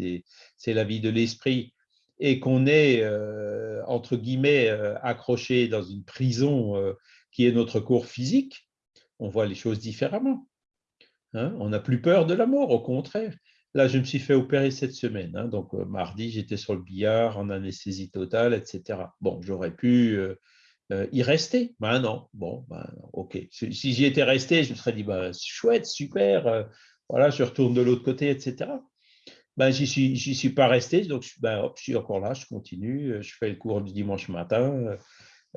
A: c'est la vie de l'esprit et qu'on est euh, entre guillemets euh, accroché dans une prison qui est notre corps physique, on voit les choses différemment. Hein. on n'a plus peur de la mort, au contraire. Là, je me suis fait opérer cette semaine. Hein. donc, mardi, j'étais sur le billard en anesthésie totale, etc. Bon, j'aurais pu euh, y rester? Ben non. Bon, ben, ok. Si, j'y étais resté, je me serais dit, ben, chouette, super, euh, voilà, je retourne de l'autre côté, etc. Ben, j'y suis, suis pas resté, donc ben, je suis encore là, je continue, euh, je fais le cours du dimanche matin,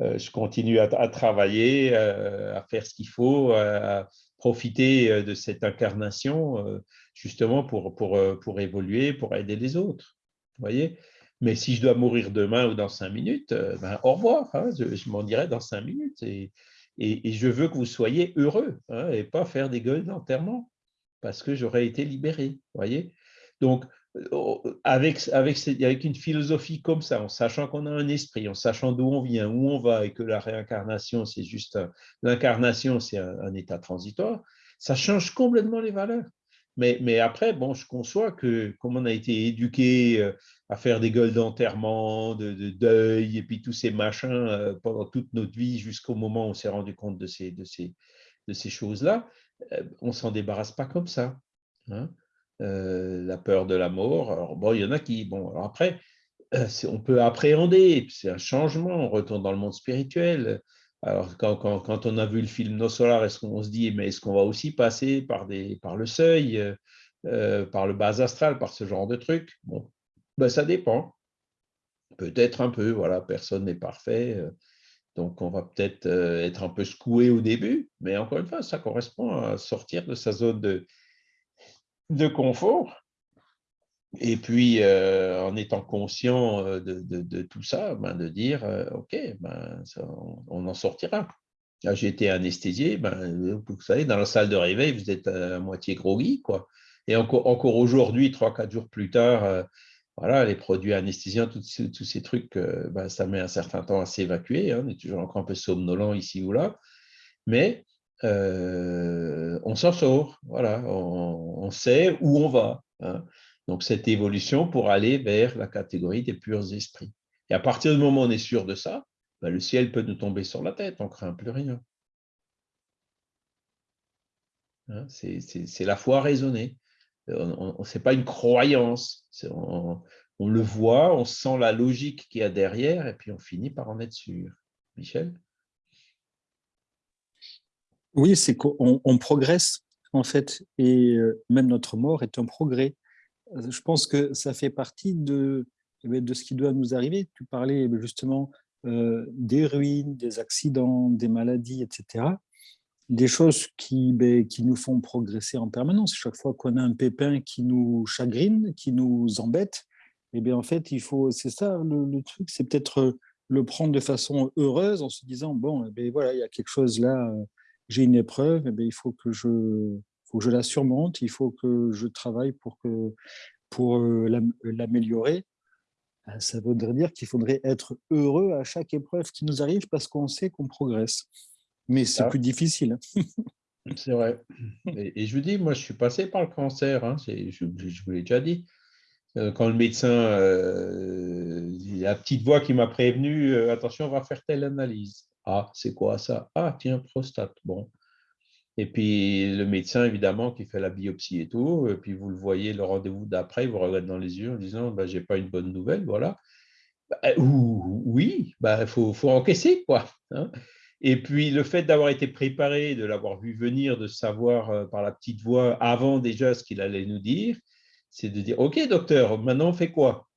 A: je continue à, travailler, à faire ce qu'il faut, à profiter de cette incarnation, justement pour, pour, pour évoluer, pour aider les autres. Vous voyez? Mais si je dois mourir demain ou dans cinq minutes, euh, ben, au revoir, hein, je, m'en dirai dans cinq minutes. Et, je veux que vous soyez heureux hein, et pas faire des gueules d'enterrement parce que j'aurais été libéré. voyez Donc, euh, avec une philosophie comme ça, en sachant qu'on a un esprit, en sachant d'où on vient, où on va et que la réincarnation, c'est juste l'incarnation, c'est un, état transitoire, ça change complètement les valeurs. Mais, après, bon, je conçois que comme on a été éduqué euh, à faire des gueules d'enterrement, de, deuil, et puis tous ces machins euh, pendant toute notre vie jusqu'au moment où on s'est rendu compte de ces, de ces, de ces choses-là, euh, on ne s'en débarrasse pas comme ça. Hein. La peur de la mort, bon, il y en a qui, bon, alors après, on peut appréhender, c'est un changement, on retourne dans le monde spirituel. Alors, quand, on a vu le film Nos Solar, est-ce qu'on se dit, mais est-ce qu'on va aussi passer par, le seuil, par le bas astral, par ce genre de trucs bon, ben, Ça dépend. Peut-être un peu, voilà, personne n'est parfait. Euh, donc, on va peut-être euh, être un peu secoué au début, mais encore une fois, ça correspond à sortir de sa zone de confort. Et puis, euh, en étant conscient de, de, tout ça, ben, de dire, OK, ben, on, en sortira. J'ai été anesthésié, ben, vous savez, dans la salle de réveil, vous êtes à moitié groggy, quoi. Et encore, aujourd'hui, trois, quatre jours plus tard, voilà, les produits anesthésiants, tous ces trucs, euh, ben, ça met un certain temps à s'évacuer. Hein, on est toujours encore un peu somnolent ici ou là. Mais euh, on s'en sort, voilà, on, sait où on va. Hein. Donc, cette évolution pour aller vers la catégorie des purs esprits. Et à partir du moment où on est sûr de ça, ben, le ciel peut nous tomber sur la tête, on ne craint plus rien. Hein, c'est la foi raisonnée. Ce n'est pas une croyance. On, on, le voit, on sent la logique qu'il y a derrière, et puis on finit par en être sûr. Michel?
D: Oui, c'est qu'on progresse, en fait, et euh, même notre mort est un progrès. Je pense que ça fait partie de, eh ben, de ce qui doit nous arriver. Tu parlais eh ben, justement euh, des ruines, des accidents, des maladies, etc des choses qui, ben, qui nous font progresser en permanence. Chaque fois qu'on a un pépin qui nous chagrine, qui nous embête, et eh bien en fait, il faut, c'est ça le, truc, c'est peut-être le prendre de façon heureuse en se disant bon, bien, voilà, il y a quelque chose là, j'ai une épreuve, et bien, il faut que je, faut que je la surmonte, il faut que je travaille pour que pour euh, l'améliorer. Ah, ça voudrait dire qu'il faudrait être heureux à chaque épreuve qui nous arrive parce qu'on sait qu'on progresse mais c'est plus difficile.
A: c'est vrai. Et, je vous dis, moi, je suis passé par le cancer, hein, je, je, vous l'ai déjà dit. Euh, quand le médecin, euh, la petite voix qui m'a prévenu, euh, attention, on va faire telle analyse. Ah, c'est quoi ça? Ah, tiens, prostate. Bon. Et puis le médecin, évidemment, qui fait la biopsie et tout, et puis vous le voyez, le rendez-vous d'après, il vous regarde dans les yeux en disant bah, J'ai pas une bonne nouvelle, voilà. Bah, oui, il bah, faut, faut, encaisser, quoi. Hein. Et puis, le fait d'avoir été préparé, de l'avoir vu venir, de savoir euh, par la petite voix avant déjà ce qu'il allait nous dire, c'est de dire, OK, docteur, maintenant on fait quoi?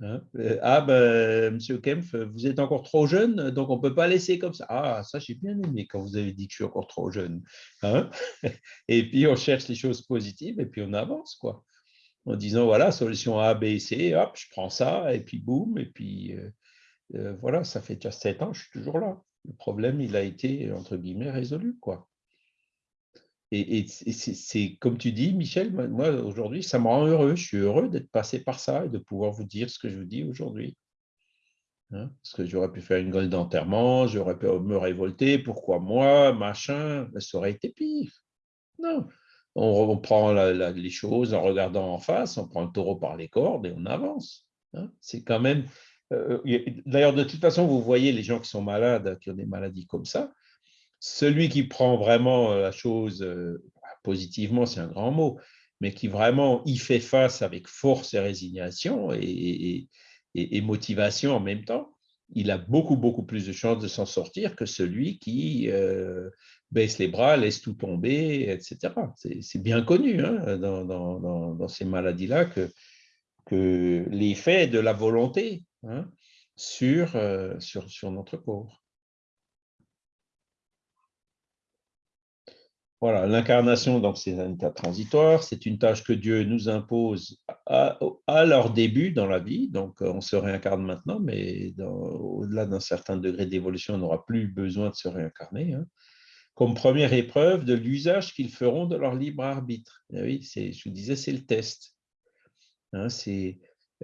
A: Hein? Euh, Ah, ben, monsieur Kempf, vous êtes encore trop jeune, donc on ne peut pas laisser comme ça. Ah, ça, j'ai bien aimé quand vous avez dit que je suis encore trop jeune. Hein? Et puis, on cherche les choses positives et puis on avance, quoi. En disant, voilà, solution A, B, C, hop, je prends ça, et puis boum, et puis euh, voilà, ça fait déjà sept ans, je suis toujours là le problème, il a été, entre guillemets, résolu. quoi. Et, c'est comme tu dis, Michel, moi, aujourd'hui, ça me rend heureux. Je suis heureux d'être passé par ça et de pouvoir vous dire ce que je vous dis aujourd'hui. Hein, parce que j'aurais pu faire une gueule d'enterrement, j'aurais pu me révolter, pourquoi moi, machin, ça aurait été pire. Non, on, prend les choses en regardant en face, on prend le taureau par les cordes et on avance. Hein. C'est quand même, euh, d'ailleurs, de toute façon, vous voyez les gens qui sont malades, qui ont des maladies comme ça, celui qui prend vraiment euh, la chose euh, positivement, c'est un grand mot, mais qui vraiment y fait face avec force et résignation et, motivation en même temps, il a beaucoup, beaucoup plus de chances de s'en sortir que celui qui baisse les bras, laisse tout tomber, etc. C'est bien connu hein, dans, ces maladies-là que, l'effet de la volonté Hein, euh, sur, notre corps. Voilà, l'incarnation, c'est un état transitoire, c'est une tâche que Dieu nous impose à, leur début dans la vie, donc on se réincarne maintenant, mais au-delà d'un certain degré d'évolution, on n'aura plus besoin de se réincarner, hein. comme première épreuve de l'usage qu'ils feront de leur libre arbitre. Eh oui, je vous disais, c'est le test. Hein,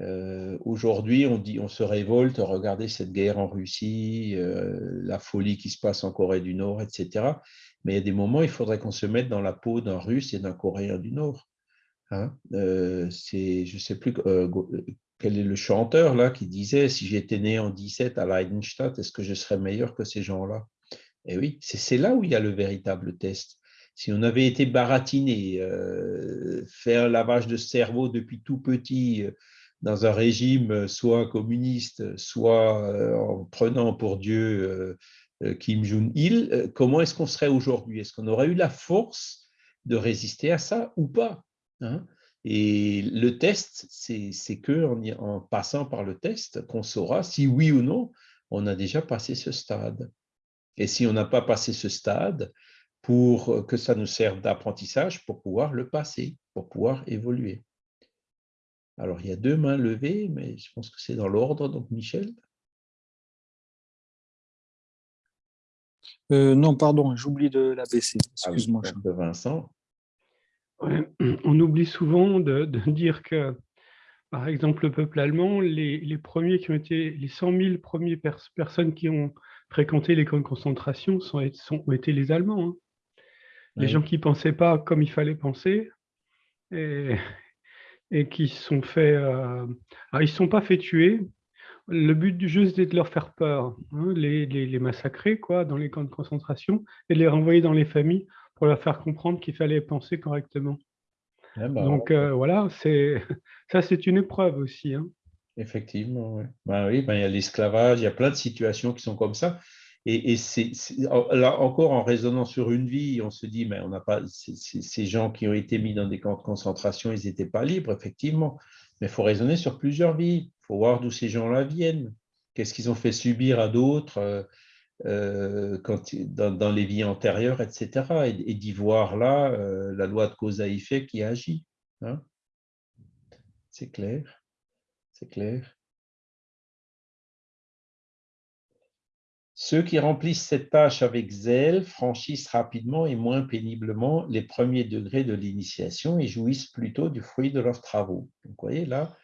A: euh, aujourd'hui, on, dit, on se révolte, regardez cette guerre en Russie, euh, la folie qui se passe en Corée du Nord, etc. Mais il y a des moments, il faudrait qu'on se mette dans la peau d'un Russe et d'un Coréen du Nord. Hein. Euh, je ne sais plus quel est le chanteur là qui disait si j'étais né en 17 à Leidenstadt, est-ce que je serais meilleur que ces gens-là? Eh oui, c'est là où il y a le véritable test. Si on avait été baratiné, fait un lavage de cerveau depuis tout petit, dans un régime euh, soit communiste, soit euh, en prenant pour Dieu euh, Kim Jong-il, comment est-ce qu'on serait aujourd'hui? Est-ce qu'on aurait eu la force de résister à ça ou pas hein? Et le test, c'est que en, passant par le test qu'on saura si oui ou non on a déjà passé ce stade. Et si on n'a pas passé ce stade, pour que ça nous serve d'apprentissage pour pouvoir le passer, pour pouvoir évoluer. Alors, il y a deux mains levées, mais je pense que c'est dans l'ordre. Donc, Michel
D: euh, Non, pardon, j'oublie de la baisser. Ah Excuse-moi.
A: Vincent.
C: on oublie souvent de, dire que par exemple, le peuple allemand, les, premiers qui ont été, les 100 000 premières personnes qui ont fréquenté les camps de concentration sont, sont, ont été les Allemands. Hein. Les gens qui ne pensaient pas comme il fallait penser et, et qui sont fait... Euh, ils ne sont pas fait tuer. Le but du jeu, c'était de leur faire peur, hein, les, les, massacrer quoi, dans les camps de concentration et de les renvoyer dans les familles pour leur faire comprendre qu'il fallait penser correctement. Ah bah, Donc euh, voilà, ça c'est une épreuve aussi. Hein.
A: Effectivement, oui. Ben oui, ben, il y a l'esclavage, il y a plein de situations qui sont comme ça. Et, c'est là encore en raisonnant sur une vie, on se dit, mais on n'a pas ces gens qui ont été mis dans des camps de concentration, ils n'étaient pas libres, effectivement. Mais il faut raisonner sur plusieurs vies. Il faut voir d'où ces gens-là viennent. Qu'est-ce qu'ils ont fait subir à d'autres euh, euh, dans, les vies antérieures, etc. Et, d'y voir là euh, la loi de cause à effet qui agit. Hein. C'est clair, c'est clair. Ceux qui remplissent cette tâche avec zèle franchissent rapidement et moins péniblement les premiers degrés de l'initiation et jouissent plutôt du fruit de leurs travaux. Vous voyez, là,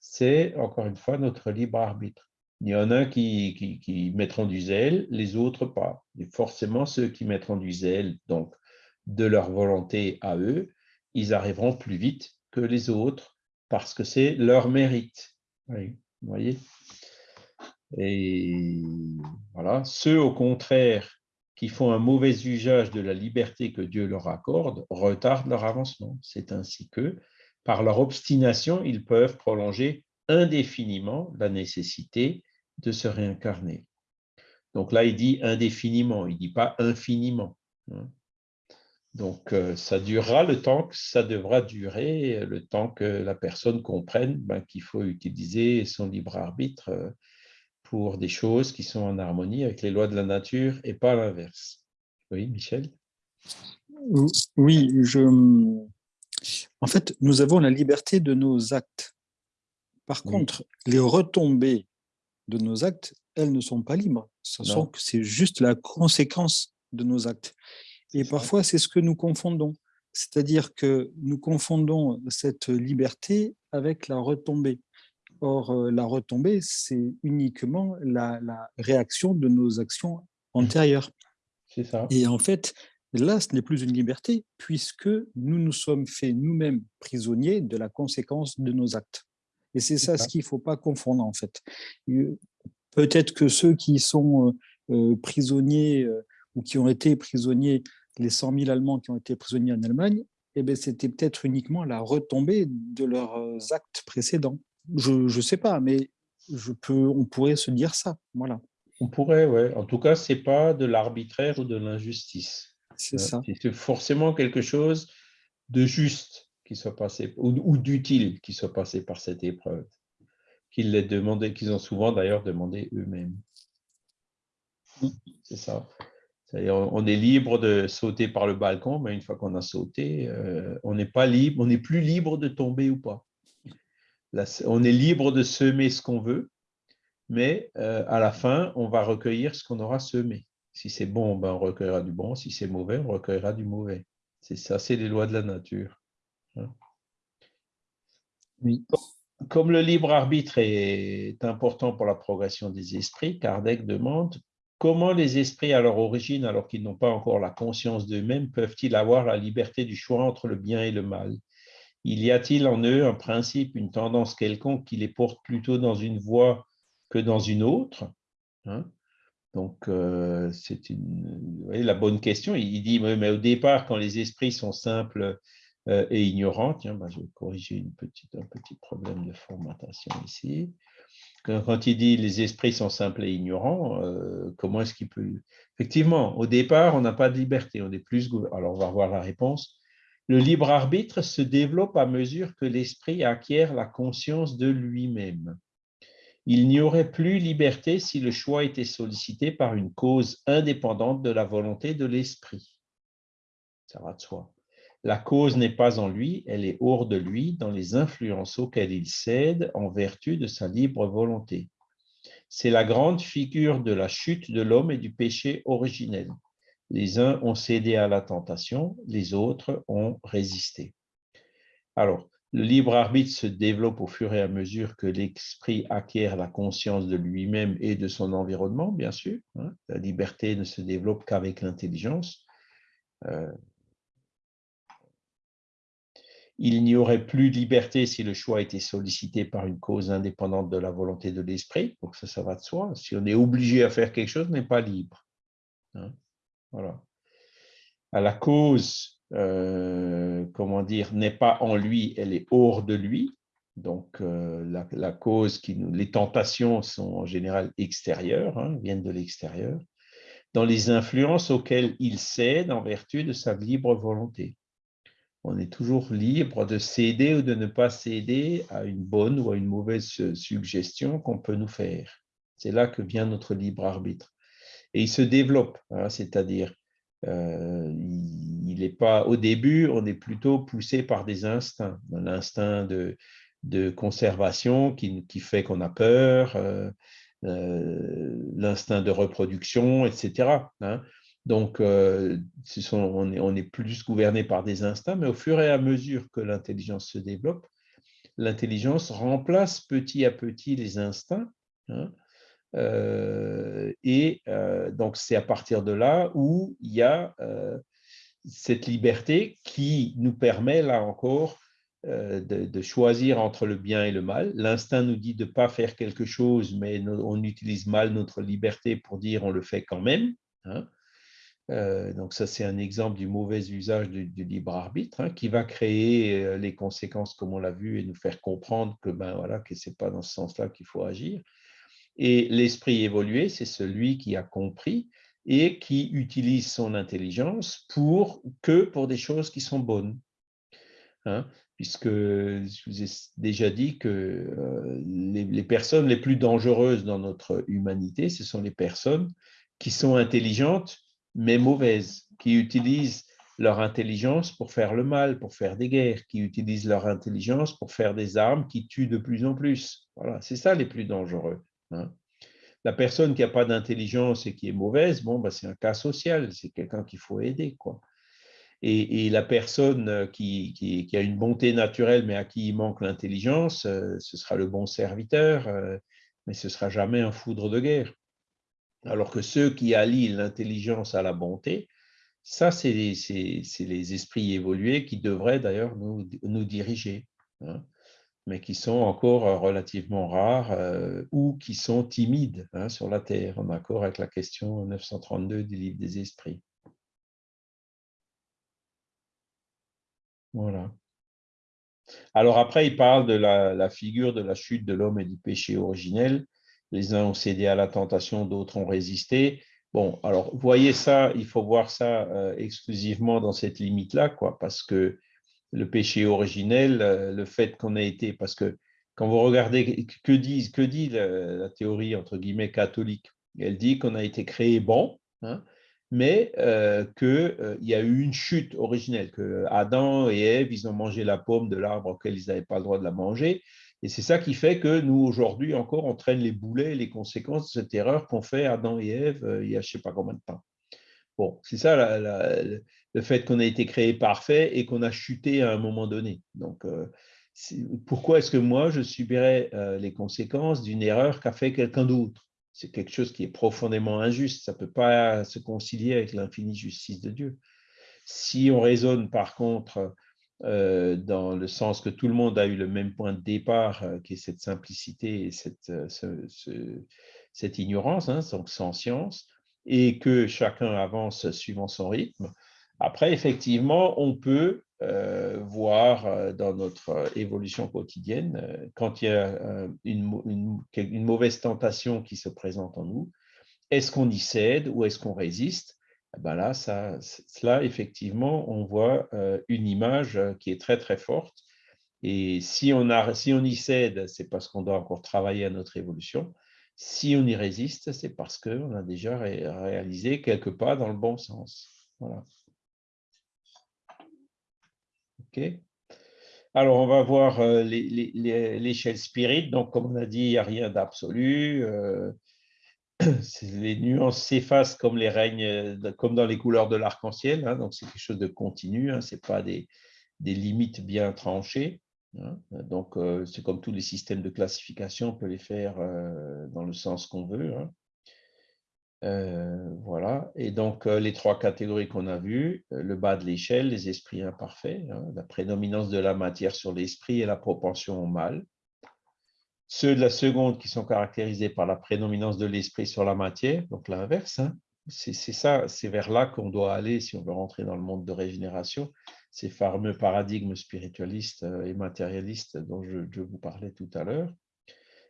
A: c'est encore une fois notre libre arbitre. Il y en a qui, qui, mettront du zèle, les autres pas. Et forcément, ceux qui mettront du zèle, donc de leur volonté à eux, ils arriveront plus vite que les autres parce que c'est leur mérite. vous voyez Et voilà, ceux au contraire qui font un mauvais usage de la liberté que Dieu leur accorde retardent leur avancement. C'est ainsi que, par leur obstination, ils peuvent prolonger indéfiniment la nécessité de se réincarner. Donc là, il dit indéfiniment, il ne dit pas infiniment. Hein. Donc, euh, ça durera le temps que ça devra durer, le temps que la personne comprenne ben, qu'il faut utiliser son libre arbitre euh, pour des choses qui sont en harmonie avec les lois de la nature et pas l'inverse. Oui, Michel?
D: Oui, je... en fait, nous avons la liberté de nos actes. Par contre, les retombées de nos actes, elles ne sont pas libres. C'est juste la conséquence de nos actes. Et parfois, c'est ce que nous confondons. C'est-à-dire que nous confondons cette liberté avec la retombée. Or, euh, la retombée, c'est uniquement la, réaction de nos actions antérieures.
A: C'est ça.
D: Et en fait, là, ce n'est plus une liberté, puisque nous nous sommes faits nous-mêmes prisonniers de la conséquence de nos actes. Et c'est ça, ce qu'il ne faut pas confondre, en fait. Peut-être que ceux qui sont euh, prisonniers euh, ou qui ont été prisonniers, les 100 000 Allemands qui ont été prisonniers en Allemagne, eh ben, c'était peut-être uniquement la retombée de leurs euh, actes précédents. Je ne sais pas, mais je peux, on pourrait se dire ça. Voilà.
A: On pourrait, oui. En tout cas, ce n'est pas de l'arbitraire ou de l'injustice.
D: C'est ça.
A: C'est forcément quelque chose de juste qui soit passé, ou, d'utile qui soit passé par cette épreuve, qu'ils les demandaient, qu'ils ont souvent d'ailleurs demandé eux-mêmes. C'est ça. on est libre de sauter par le balcon, mais une fois qu'on a sauté, euh, on n'est pas libre, on n'est plus libre de tomber ou pas. On est libre de semer ce qu'on veut, mais euh, à la fin, on va recueillir ce qu'on aura semé. Si c'est bon, ben on recueillera du bon. Si c'est mauvais, on recueillera du mauvais. C'est ça, c'est les lois de la nature.
D: Oui.
A: Comme le libre arbitre est important pour la progression des esprits, Kardec demande comment les esprits à leur origine, alors qu'ils n'ont pas encore la conscience d'eux-mêmes, peuvent-ils avoir la liberté du choix entre le bien et le mal? Il y a-t-il en eux un principe, une tendance quelconque qui les porte plutôt dans une voie que dans une autre hein? Donc, euh, c'est la bonne question. Il dit, mais au départ, quand les esprits sont simples euh, et ignorants, tiens, je vais corriger un petit problème de formatation ici. Quand, il dit les esprits sont simples et ignorants, euh, comment est-ce qu'il peut... Effectivement, au départ, on n'a pas de liberté, on est plus... Alors, on va voir la réponse. Le libre arbitre se développe à mesure que l'esprit acquiert la conscience de lui-même. Il n'y aurait plus liberté si le choix était sollicité par une cause indépendante de la volonté de l'esprit. Ça va de soi. La cause n'est pas en lui, elle est hors de lui, dans les influences auxquelles il cède en vertu de sa libre volonté. C'est la grande figure de la chute de l'homme et du péché originel. Les uns ont cédé à la tentation, les autres ont résisté. Alors, Le libre arbitre se développe au fur et à mesure que l'esprit acquiert la conscience de lui-même et de son environnement, bien sûr. Hein. La liberté ne se développe qu'avec l'intelligence. Euh, il n'y aurait plus de liberté si le choix était sollicité par une cause indépendante de la volonté de l'esprit. Donc ça, ça va de soi. Si on est obligé à faire quelque chose, on n'est pas libre. Voilà. À la cause euh, comment dire, n'est pas en lui, elle est hors de lui. Donc, euh, la, cause, qui nous, les tentations sont en général extérieures, hein, viennent de l'extérieur, dans les influences auxquelles il cède en vertu de sa libre volonté. On est toujours libre de céder ou de ne pas céder à une bonne ou à une mauvaise suggestion qu'on peut nous faire. C'est là que vient notre libre arbitre. Et il se développe, hein, c'est-à-dire euh, il n'est pas au début, on est plutôt poussé par des instincts, l'instinct de, conservation qui, fait qu'on a peur, euh, euh, l'instinct de reproduction, etc. Hein. Donc, on, est, plus gouverné par des instincts, mais au fur et à mesure que l'intelligence se développe, l'intelligence remplace petit à petit les instincts. Hein, et euh, donc, c'est à partir de là où il y a euh, cette liberté qui nous permet, là encore, de, choisir entre le bien et le mal. L'instinct nous dit de ne pas faire quelque chose, mais on utilise mal notre liberté pour dire on le fait quand même. Hein. donc ça, c'est un exemple du mauvais usage du, libre arbitre hein, qui va créer les conséquences, comme on l'a vu, et nous faire comprendre que ben voilà que c'est pas dans ce sens-là qu'il faut agir. Et l'esprit évolué, c'est celui qui a compris et qui utilise son intelligence pour que pour des choses qui sont bonnes. Hein, puisque je vous ai déjà dit que euh, les, personnes les plus dangereuses dans notre humanité, ce sont les personnes qui sont intelligentes mais mauvaises, qui utilisent leur intelligence pour faire le mal, pour faire des guerres, qui utilisent leur intelligence pour faire des armes qui tuent de plus en plus. Voilà, c'est ça les plus dangereux. Hein. La personne qui n'a pas d'intelligence et qui est mauvaise, bon, bah, c'est un cas social, c'est quelqu'un qu'il faut aider. Quoi. Et, la personne euh, qui, a une bonté naturelle mais à qui il manque l'intelligence, euh, ce sera le bon serviteur, euh, mais ce ne sera jamais un foudre de guerre. Alors que ceux qui allient l'intelligence à la bonté, ça, c'est les, esprits évolués qui devraient d'ailleurs nous, nous diriger. Hein mais qui sont encore euh, relativement rares euh, ou qui sont timides hein, sur la Terre, en accord avec la question 932 du livre des esprits. Voilà. Alors après, il parle de la, figure de la chute de l'homme et du péché originel. Les uns ont cédé à la tentation, d'autres ont résisté. Bon, alors, voyez ça, il faut voir ça euh, exclusivement dans cette limite-là, quoi, parce que le péché originel, euh, le fait qu'on ait été, parce que quand vous regardez, que dit, la, théorie, entre guillemets, catholique Elle dit qu'on a été créé bon, hein, mais euh, qu'il euh, y a eu une chute originelle, que Adam et Ève, ils ont mangé la pomme de l'arbre auquel ils n'avaient pas le droit de la manger, et c'est ça qui fait que nous, aujourd'hui encore, on traîne les boulets, les conséquences de cette erreur qu'ont fait Adam et Ève il y a je ne sais pas combien de temps. Bon, c'est ça le fait qu'on a été créé parfait et qu'on a chuté à un moment donné. Donc, euh, pourquoi est-ce que moi, je subirais euh, les conséquences d'une erreur qu'a fait quelqu'un d'autre? C'est quelque chose qui est profondément injuste. Ça ne peut pas se concilier avec l'infinie justice de Dieu. Si on raisonne par contre euh, dans le sens que tout le monde a eu le même point de départ, qui est cette simplicité et cette, ignorance, hein, donc sans science, et que chacun avance suivant son rythme. Après, effectivement, on peut euh, voir euh, dans notre évolution quotidienne, euh, quand il y a une, mauvaise tentation qui se présente en nous, est-ce qu'on y cède ou est-ce qu'on résiste? Eh ben Là, ça, effectivement, on voit une image qui est très, très forte. Et si on, a, si on y cède, c'est parce qu'on doit encore travailler à notre évolution. Si on y résiste, c'est parce qu'on a déjà réalisé quelques pas dans le bon sens. Voilà. Alors, on va voir euh, l'échelle spirit. Donc, comme on a dit, il n'y a rien d'absolu. Euh, les nuances s'effacent comme les règnes, comme dans les couleurs de l'arc-en-ciel. Hein. donc, c'est quelque chose de continu. Hein. Ce n'est pas des, des, limites bien tranchées. Hein. Donc, c'est comme tous les systèmes de classification, on peut les faire dans le sens qu'on veut. Hein. voilà. Et donc, les trois catégories qu'on a vues, le bas de l'échelle, les esprits imparfaits, hein, la prédominance de la matière sur l'esprit et la propension au mal. Ceux de la seconde qui sont caractérisés par la prédominance de l'esprit sur la matière, donc l'inverse. C'est ça, c'est vers là qu'on doit aller si on veut rentrer dans le monde de régénération ces fameux paradigmes spiritualistes euh, et matérialistes dont je, vous parlais tout à l'heure,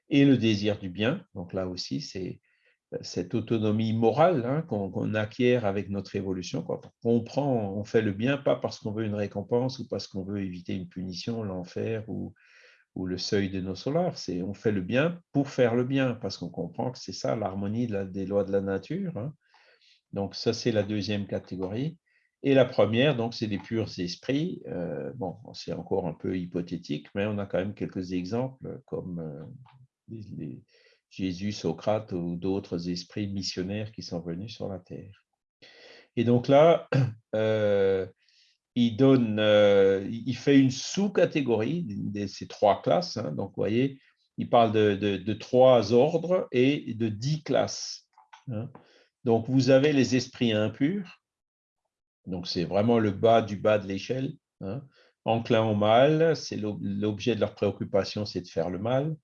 A: et le désir du bien. Donc là aussi, c'est euh, cette autonomie morale hein, qu'on acquiert avec notre évolution. On comprend, on fait le bien, pas parce qu'on veut une récompense ou parce qu'on veut éviter une punition, l'enfer ou, ou le seuil de nos solars. C'est on fait le bien pour faire le bien, parce qu'on comprend que c'est ça l'harmonie des lois de la nature. Hein. Donc ça, c'est la deuxième catégorie. Et la première, donc, c'est les purs esprits. Euh, bon, c'est encore un peu hypothétique, mais on a quand même quelques exemples comme euh, Jésus, Socrate ou d'autres esprits missionnaires qui sont venus sur la terre. Et donc là, euh, il donne, il fait une sous-catégorie de ces trois classes. Hein. donc, vous voyez, il parle de, trois ordres et de dix classes. Hein. Donc, vous avez les esprits impurs, donc, c'est vraiment le bas du bas de l'échelle. Hein. Enclin au mal, c'est l'objet de leur préoccupation, c'est de faire le mal.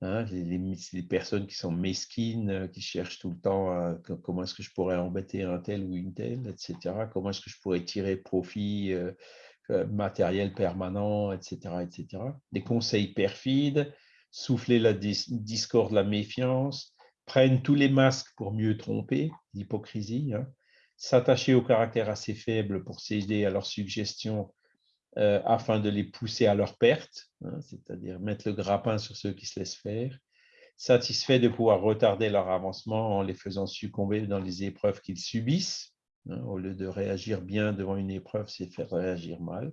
A: Hein. Les, personnes qui sont mesquines, euh, qui cherchent tout le temps comment est-ce que je pourrais embêter un tel ou une telle, etc. Comment est-ce que je pourrais tirer profit euh, euh, matériel permanent, etc., etc. Des conseils perfides, souffler la discorde, la méfiance, prennent tous les masques pour mieux tromper, l'hypocrisie. Hein s'attacher au caractère assez faible pour céder à leurs suggestions euh, afin de les pousser à leur perte, hein, c'est-à-dire mettre le grappin sur ceux qui se laissent faire, satisfait de pouvoir retarder leur avancement en les faisant succomber dans les épreuves qu'ils subissent. Hein, au lieu de réagir bien devant une épreuve, c'est faire réagir mal.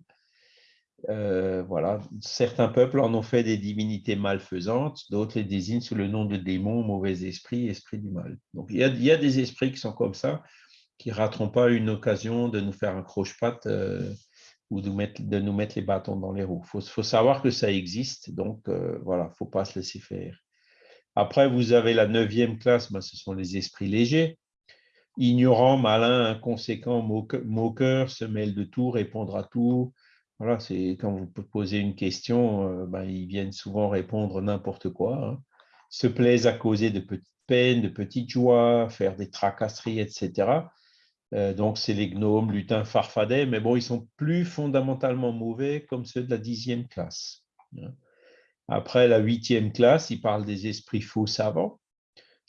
A: Euh, voilà. Certains peuples en ont fait des divinités malfaisantes, d'autres les désignent sous le nom de démons, mauvais esprits, esprits du mal. Donc il y, a, il y a des esprits qui sont comme ça, qui ne rateront pas une occasion de nous faire un croche-patte euh, ou de, mettre, de, nous mettre les bâtons dans les roues. Il faut, savoir que ça existe, donc euh, voilà, il ne faut pas se laisser faire. Après, vous avez la neuvième classe, ben, ce sont les esprits légers. Ignorant, malin, inconséquent, moqueur, se mêle de tout, répondre à tout. Voilà, c'est quand vous posez une question, euh, ben, ils viennent souvent répondre n'importe quoi. Hein. Se plaisent à causer de petites peines, de petites joies, faire des tracasseries, etc. Euh, donc, c'est les gnomes, lutins, farfadets, mais bon, ils sont plus fondamentalement mauvais comme ceux de la dixième classe. Hein. Après la huitième classe, ils parlent des esprits faux savants.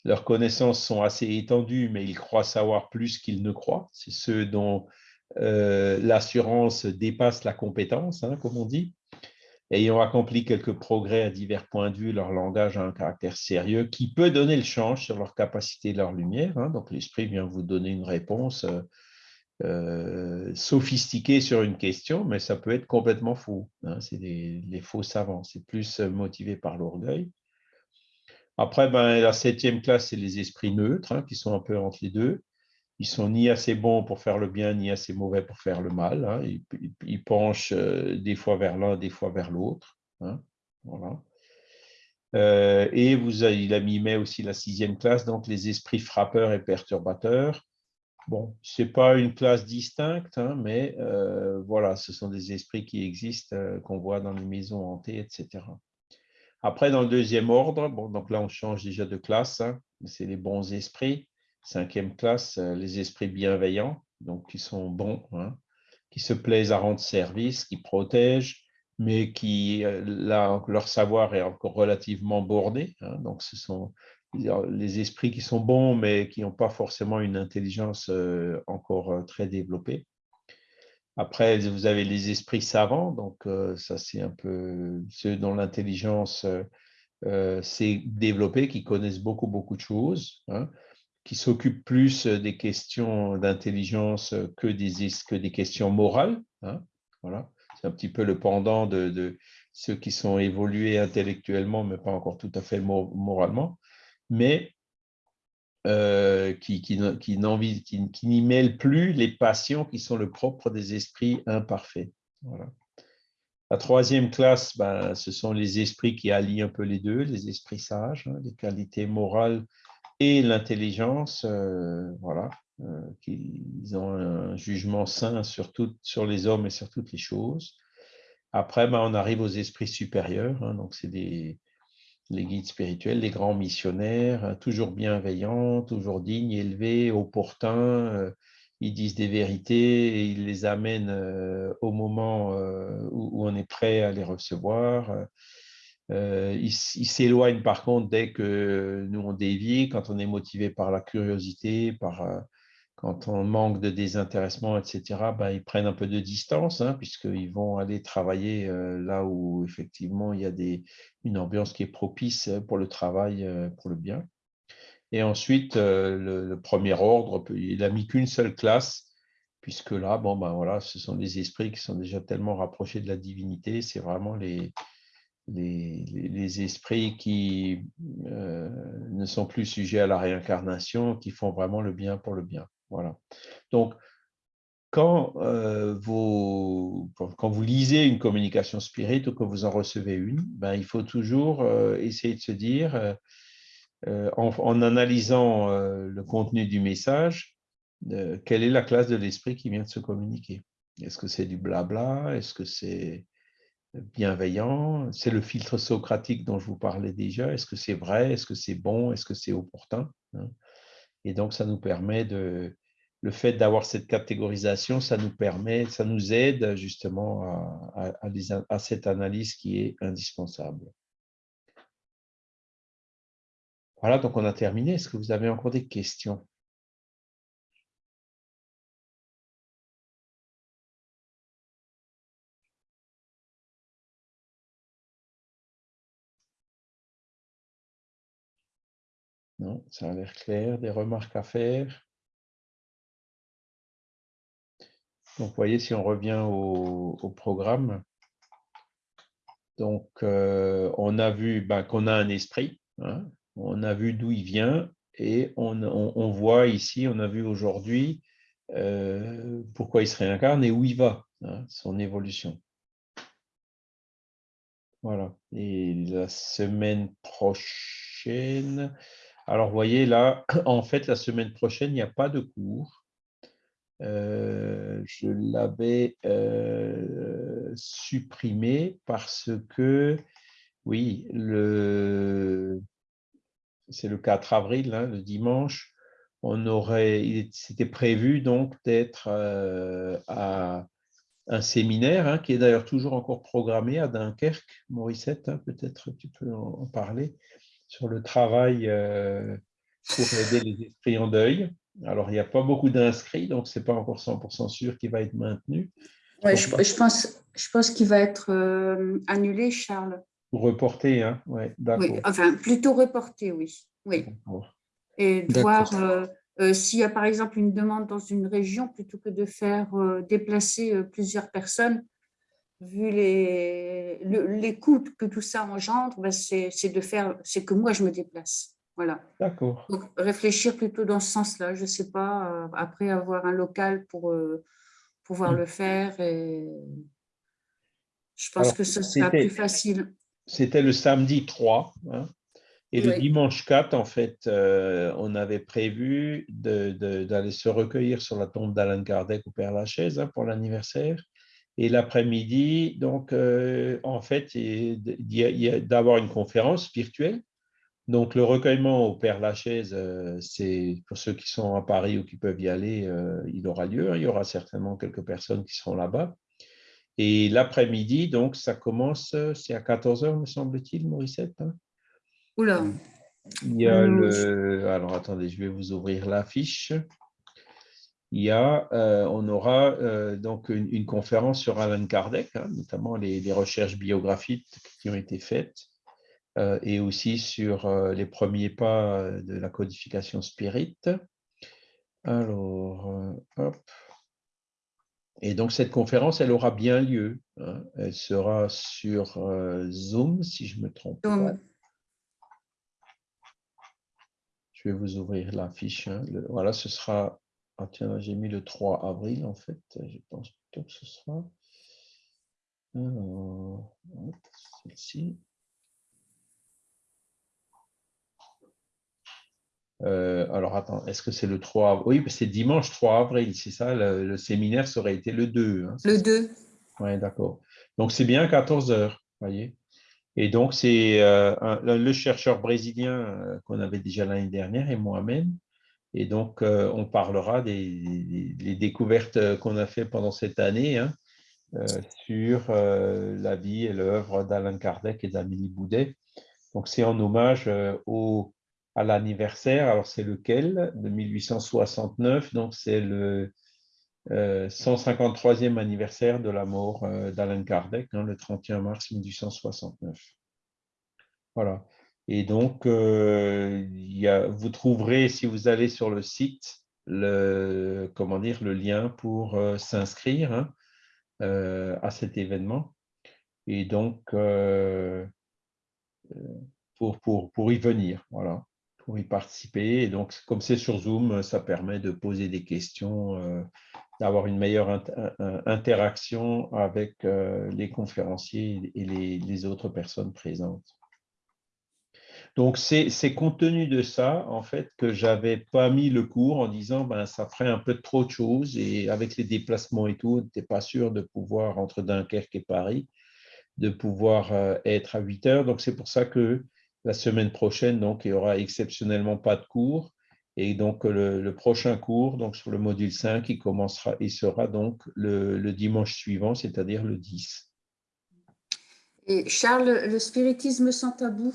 A: Leurs connaissances sont assez étendues, mais ils croient savoir plus qu'ils ne croient. C'est ceux dont euh, l'assurance dépasse la compétence, hein, comme on dit ayant accompli quelques progrès à divers points de vue, leur langage a un caractère sérieux qui peut donner le change sur leur capacité et leur lumière. Hein. Donc, l'esprit vient vous donner une réponse euh, euh, sophistiquée sur une question, mais ça peut être complètement faux. Hein. C'est les faux savants. C'est plus euh, motivé par l'orgueil. Après, ben, la septième classe, c'est les esprits neutres, hein, qui sont un peu entre les deux ils sont ni assez bons pour faire le bien, ni assez mauvais pour faire le mal. Hein. Ils, penchent euh, des fois vers l'un, des fois vers l'autre. Hein. Euh, et vous, il a mis aussi la sixième classe, donc les esprits frappeurs et perturbateurs. Bon, ce n'est pas une classe distincte, hein, mais euh, voilà, ce sont des esprits qui existent, qu'on voit dans les maisons hantées, etc. Après, dans le deuxième ordre, bon, donc là, on change déjà de classe, c'est les bons esprits cinquième classe, euh, les esprits bienveillants, donc qui sont bons, hein, qui se plaisent à rendre service, qui protègent, mais qui, euh, là, leur savoir est encore relativement borné. Hein, donc, ce sont les esprits qui sont bons, mais qui n'ont pas forcément une intelligence euh, encore très développée. Après, vous avez les esprits savants, donc ça c'est un peu ceux dont l'intelligence s'est développée, qui connaissent beaucoup, beaucoup de choses. Hein qui s'occupent plus euh, des questions d'intelligence euh, que des, que des questions morales. Hein, voilà. C'est un petit peu le pendant de, ceux qui sont évolués intellectuellement, mais pas encore tout à fait moralement, mais euh, qui, qui, qui, n'y mêlent plus les passions qui sont le propre des esprits imparfaits. La troisième classe, ben, ce sont les esprits qui allient un peu les deux, les esprits sages, hein, les qualités morales l'intelligence, euh, voilà, euh, qui ont un jugement sain sur, sur les hommes et sur toutes les choses. Après, ben, on arrive aux esprits supérieurs, hein, donc c'est les guides spirituels, les grands missionnaires, hein, toujours bienveillants, toujours dignes, élevés, opportuns, euh, ils disent des vérités et ils les amènent euh, au moment euh, où, on est prêt à les recevoir. Euh, ils s'éloignent par contre dès que nous on dévie, quand on est motivé par la curiosité, par, quand on manque de désintéressement, etc., ben, ils prennent un peu de distance, hein, puisqu'ils vont aller travailler là où effectivement il y a une ambiance qui est propice pour le travail, pour le bien. Et ensuite, euh, le, premier ordre, il n'a mis qu'une seule classe, puisque là, bon, ben voilà, ce sont des esprits qui sont déjà tellement rapprochés de la divinité. C'est vraiment les, les, esprits qui euh, ne sont plus sujets à la réincarnation, qui font vraiment le bien pour le bien. Voilà. Donc, quand, euh, vous, lisez une communication spirite ou que vous en recevez une, ben, il faut toujours essayer de se dire euh, en, analysant euh, le contenu du message, euh, quelle est la classe de l'esprit qui vient de se communiquer? Est-ce que c'est du blabla? Est-ce que c'est bienveillant C'est le filtre socratique dont je vous parlais déjà. Est-ce que c'est vrai? Est-ce que c'est bon? Est-ce que c'est opportun hein? Et donc, ça nous permet de... Le fait d'avoir cette catégorisation, ça nous permet, ça nous aide justement à cette analyse qui est indispensable. Voilà, donc on a terminé. Est-ce que vous avez encore des questions? Ça a l'air clair. Des remarques à faire Donc, vous voyez, si on revient au, programme, donc euh, on a vu ben, qu'on a un esprit, hein, on a vu d'où il vient et on, voit ici, on a vu aujourd'hui euh, pourquoi il se réincarne et où il va, hein, son évolution. Voilà. Et la semaine prochaine, alors vous voyez là, en fait, la semaine prochaine, il n'y a pas de cours. Euh, je l'avais euh, supprimé parce que, oui, c'est le 4 avril, hein, le dimanche, on aurait, c'était prévu donc d'être euh, à un séminaire hein, qui est d'ailleurs toujours encore programmé à Dunkerque. Mauricette, hein, peut-être tu peux en, parler, sur le travail euh, pour aider les esprits en deuil. Alors, il n'y a pas beaucoup d'inscrits, donc ce n'est pas encore 100% sûr qu'il va être maintenu.
B: Ouais, je, pense, je pense qu'il va être euh, annulé, Charles.
A: Reporter, hein ouais.
B: Oui, enfin, plutôt reporter, oui. oui. Et voir euh, euh, s'il y a par exemple une demande dans une région, plutôt que de faire déplacer plusieurs personnes, vu les, les coûts que tout ça engendre, ben c'est de faire, c'est que moi je me déplace. Voilà.
A: D'accord.
B: Donc réfléchir plutôt dans ce sens-là. Je ne sais pas, après avoir un local pour pouvoir mmh. le faire. Et je pense que ce sera plus facile
A: c'était le samedi 3. Hein, et le dimanche 4, en fait, euh, on avait prévu d'aller se recueillir sur la tombe d'Alan Kardec au Père Lachaise hein, pour l'anniversaire. Et l'après-midi, donc, euh, en fait, d'avoir une conférence virtuelle. Donc, le recueillement au Père Lachaise, euh, c'est pour ceux qui sont à Paris ou qui peuvent y aller, il aura lieu. Il y aura certainement quelques personnes qui seront là-bas. Et l'après-midi, donc, ça commence, c'est à 14h, me semble-t-il, Morissette hein?
B: Oula
A: Il y a euh, le... Alors, attendez, je vais vous ouvrir l'affiche. Il y a, euh, on aura euh, donc une, conférence sur Alan Kardec, hein, notamment les, recherches biographiques qui ont été faites, et aussi sur les premiers pas de la codification spirit. Alors, hop. Et donc, cette conférence, elle aura bien lieu. Hein. Elle sera sur euh, Zoom, si je me trompe pas. Je vais vous ouvrir la fiche. Hein. voilà, ce sera... Ah tiens, j'ai mis le 3 avril, en fait. Je pense plutôt que ce sera... Alors, celle-ci. Euh, alors, attends, est-ce que c'est le 3 avril Oui, c'est dimanche 3 avril, c'est ça, le, séminaire, ça aurait été le 2. Hein,
B: le 2.
A: Oui, d'accord. Donc, c'est bien 14 heures, voyez. Et donc, c'est euh, le chercheur brésilien euh, qu'on avait déjà l'année dernière et moi-même. Et donc, on parlera des, découvertes qu'on a fait pendant cette année hein, sur la vie et l'œuvre d'Alain Kardec et d'Amélie Boudet. Donc, c'est en hommage au à l'anniversaire. Alors, c'est lequel? De 1869. Donc, c'est le 153e euh, anniversaire de la mort euh, d'Alain Kardec, hein, le 31 mars 1869. Voilà. Et donc, euh, vous trouverez, si vous allez sur le site, le, comment dire, le lien pour s'inscrire hein, à cet événement. Et donc, pour, pour, pour y venir. Voilà pour y participer. Et donc, comme c'est sur Zoom, ça permet de poser des questions, euh, d'avoir une meilleure interaction avec euh, les conférenciers et les, autres personnes présentes. Donc, c'est compte tenu de ça, en fait, que j'avais pas mis le cours en disant, ben, ça ferait un peu trop de choses et avec les déplacements et tout, tu n'es pas sûr de pouvoir, entre Dunkerque et Paris, de pouvoir euh, être à 8 heures. Donc, c'est pour ça que la semaine prochaine, donc, il n'y aura exceptionnellement pas de cours. Et donc, le, prochain cours, donc sur le module 5, il, commencera, il sera donc le, dimanche suivant, c'est-à-dire le 10.
B: Et Charles, le spiritisme sans tabou?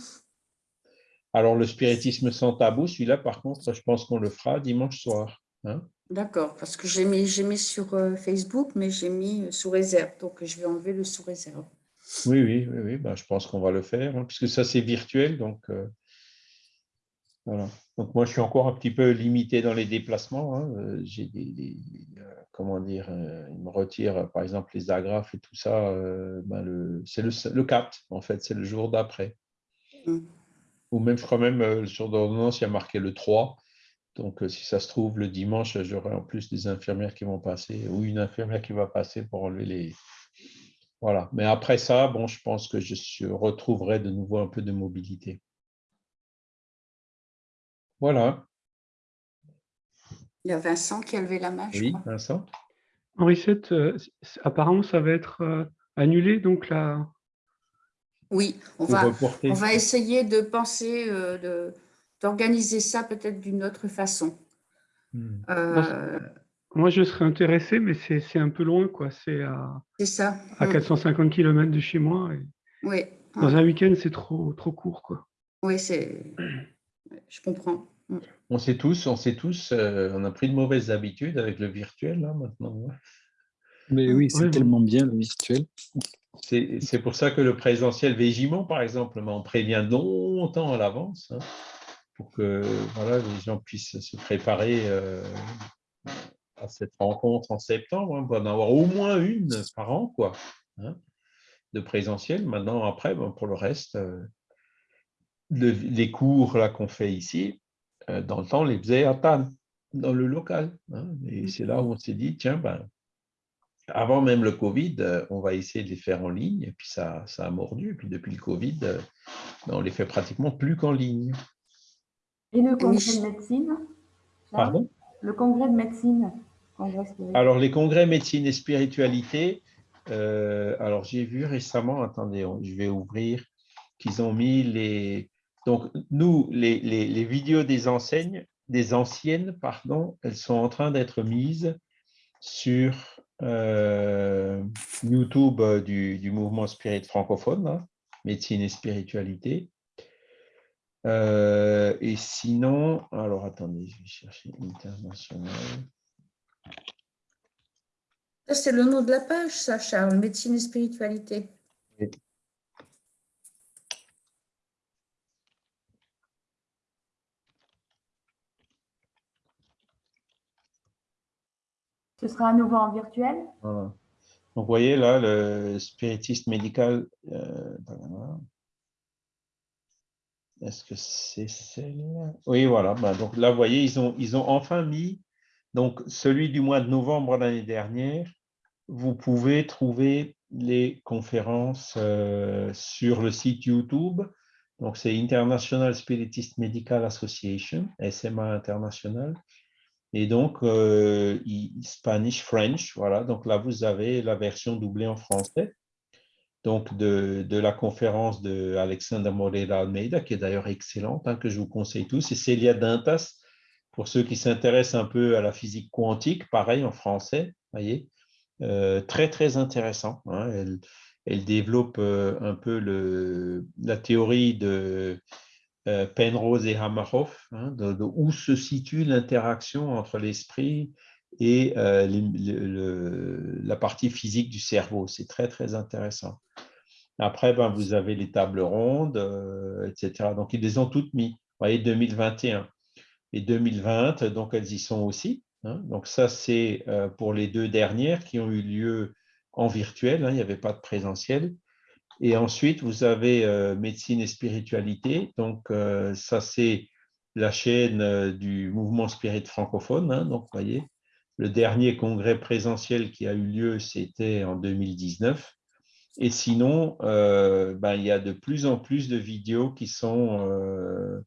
A: Alors, le spiritisme sans tabou, celui-là, par contre, je pense qu'on le fera dimanche soir. Hein.
B: D'accord, parce que j'ai mis, mis sur euh, Facebook, mais j'ai mis sous réserve. Donc, je vais enlever le sous réserve.
A: Oui, oui, oui, Ben, je pense qu'on va le faire, hein, puisque ça c'est virtuel. Donc, euh, voilà. donc moi je suis encore un petit peu limité dans les déplacements. Hein, euh, j'ai des, euh, comment dire, il me retire par exemple les agrafes et tout ça. Ben, c'est le, le 4, en fait, c'est le jour d'après. Mmh. Ou même, je crois même, sur l'ordonnance, il y a marqué le 3. Donc, si ça se trouve, le dimanche, j'aurai en plus des infirmières qui vont passer, ou une infirmière qui va passer pour enlever les, voilà. Mais après ça, bon, je pense que je retrouverai de nouveau un peu de mobilité. Voilà.
B: Il y a Vincent qui a levé la main.
A: Oui, Vincent.
C: Henri euh, apparemment, ça va être euh, annulé, donc là.
B: Oui, on va, on va essayer de penser, euh, d'organiser ça peut-être d'une autre façon.
C: Hmm. Moi, je serais intéressé, mais c'est un peu loin, quoi. C'est à,
B: ça.
C: à 450 mm. km de chez moi.
B: oui.
C: Dans un week-end, c'est trop, trop court, quoi.
B: Oui, c'est. Je comprends.
A: Mm. On sait tous, on sait tous, euh, on a pris de mauvaises habitudes avec le virtuel, là, maintenant.
D: Mais oui, c'est tellement bien, le virtuel.
A: C'est pour ça que le présentiel Végimon, par exemple, on prévient longtemps à l'avance hein, pour que voilà, les gens puissent se préparer euh, à cette rencontre en septembre. Hein, on va en avoir au moins une par an, quoi, hein, de présentiel. Maintenant, après, pour le reste, euh, les cours là qu'on fait ici, euh, dans le temps, on les faisait à Tannes, dans le local. Hein. et mmh. c'est là où on s'est dit, tiens, ben, avant même le Covid, euh, on va essayer de les faire en ligne. Et puis ça, ça a mordu. Et puis depuis le Covid, ben, on les fait pratiquement plus qu'en ligne.
E: Et le congrès de médecine
A: Pardon?
E: Le congrès de médecine
A: alors, les congrès médecine et spiritualité, euh, alors j'ai vu récemment, attendez, je vais ouvrir, qu'ils ont mis les... Donc, nous, les, les, vidéos des enseignes, des anciennes, pardon, elles sont en train d'être mises sur euh, YouTube du, du, mouvement spirit francophone, hein, médecine et spiritualité. Euh, et sinon, alors attendez, je vais chercher international.
B: C'est le nom de la page, ça, Charles, médecine et spiritualité.
E: Ce sera à nouveau en virtuel
A: Donc, vous voyez là, le spiritiste médical. Euh, Est-ce que c'est celle-là? Oui, voilà. Bah, donc là, vous voyez, ils ont, ils ont enfin mis donc, celui du mois de novembre l'année dernière, vous pouvez trouver les conférences euh, sur le site YouTube. Donc, c'est International Spiritist Medical Association, SMA International. Et donc, euh, Spanish, French, voilà. Donc là, vous avez la version doublée en français. Donc, de, la conférence de Alexandre Moreira Almeida, qui est d'ailleurs excellente, hein, que je vous conseille tous, et Célia Dintas, pour ceux qui s'intéressent un peu à la physique quantique, pareil en français, voyez. Euh, très, très intéressant. Hein. Elle, développe euh, un peu le, la théorie de Penrose et Hamerhoff, hein, de, où se situe l'interaction entre l'esprit et la partie physique du cerveau. C'est très, très intéressant. Après, ben, vous avez les tables rondes, etc. Donc, ils les ont toutes mis. Vous voyez, 2021 et 2020, donc elles y sont aussi. Hein. Donc ça, c'est euh, pour les deux dernières qui ont eu lieu en virtuel, hein, il n'y avait pas de présentiel. Et ensuite, vous avez euh, médecine et spiritualité. Donc euh, ça, c'est la chaîne du mouvement spirit francophone. Hein. donc, vous voyez, le dernier congrès présentiel qui a eu lieu, c'était en 2019. Et sinon, ben, il y a de plus en plus de vidéos qui sont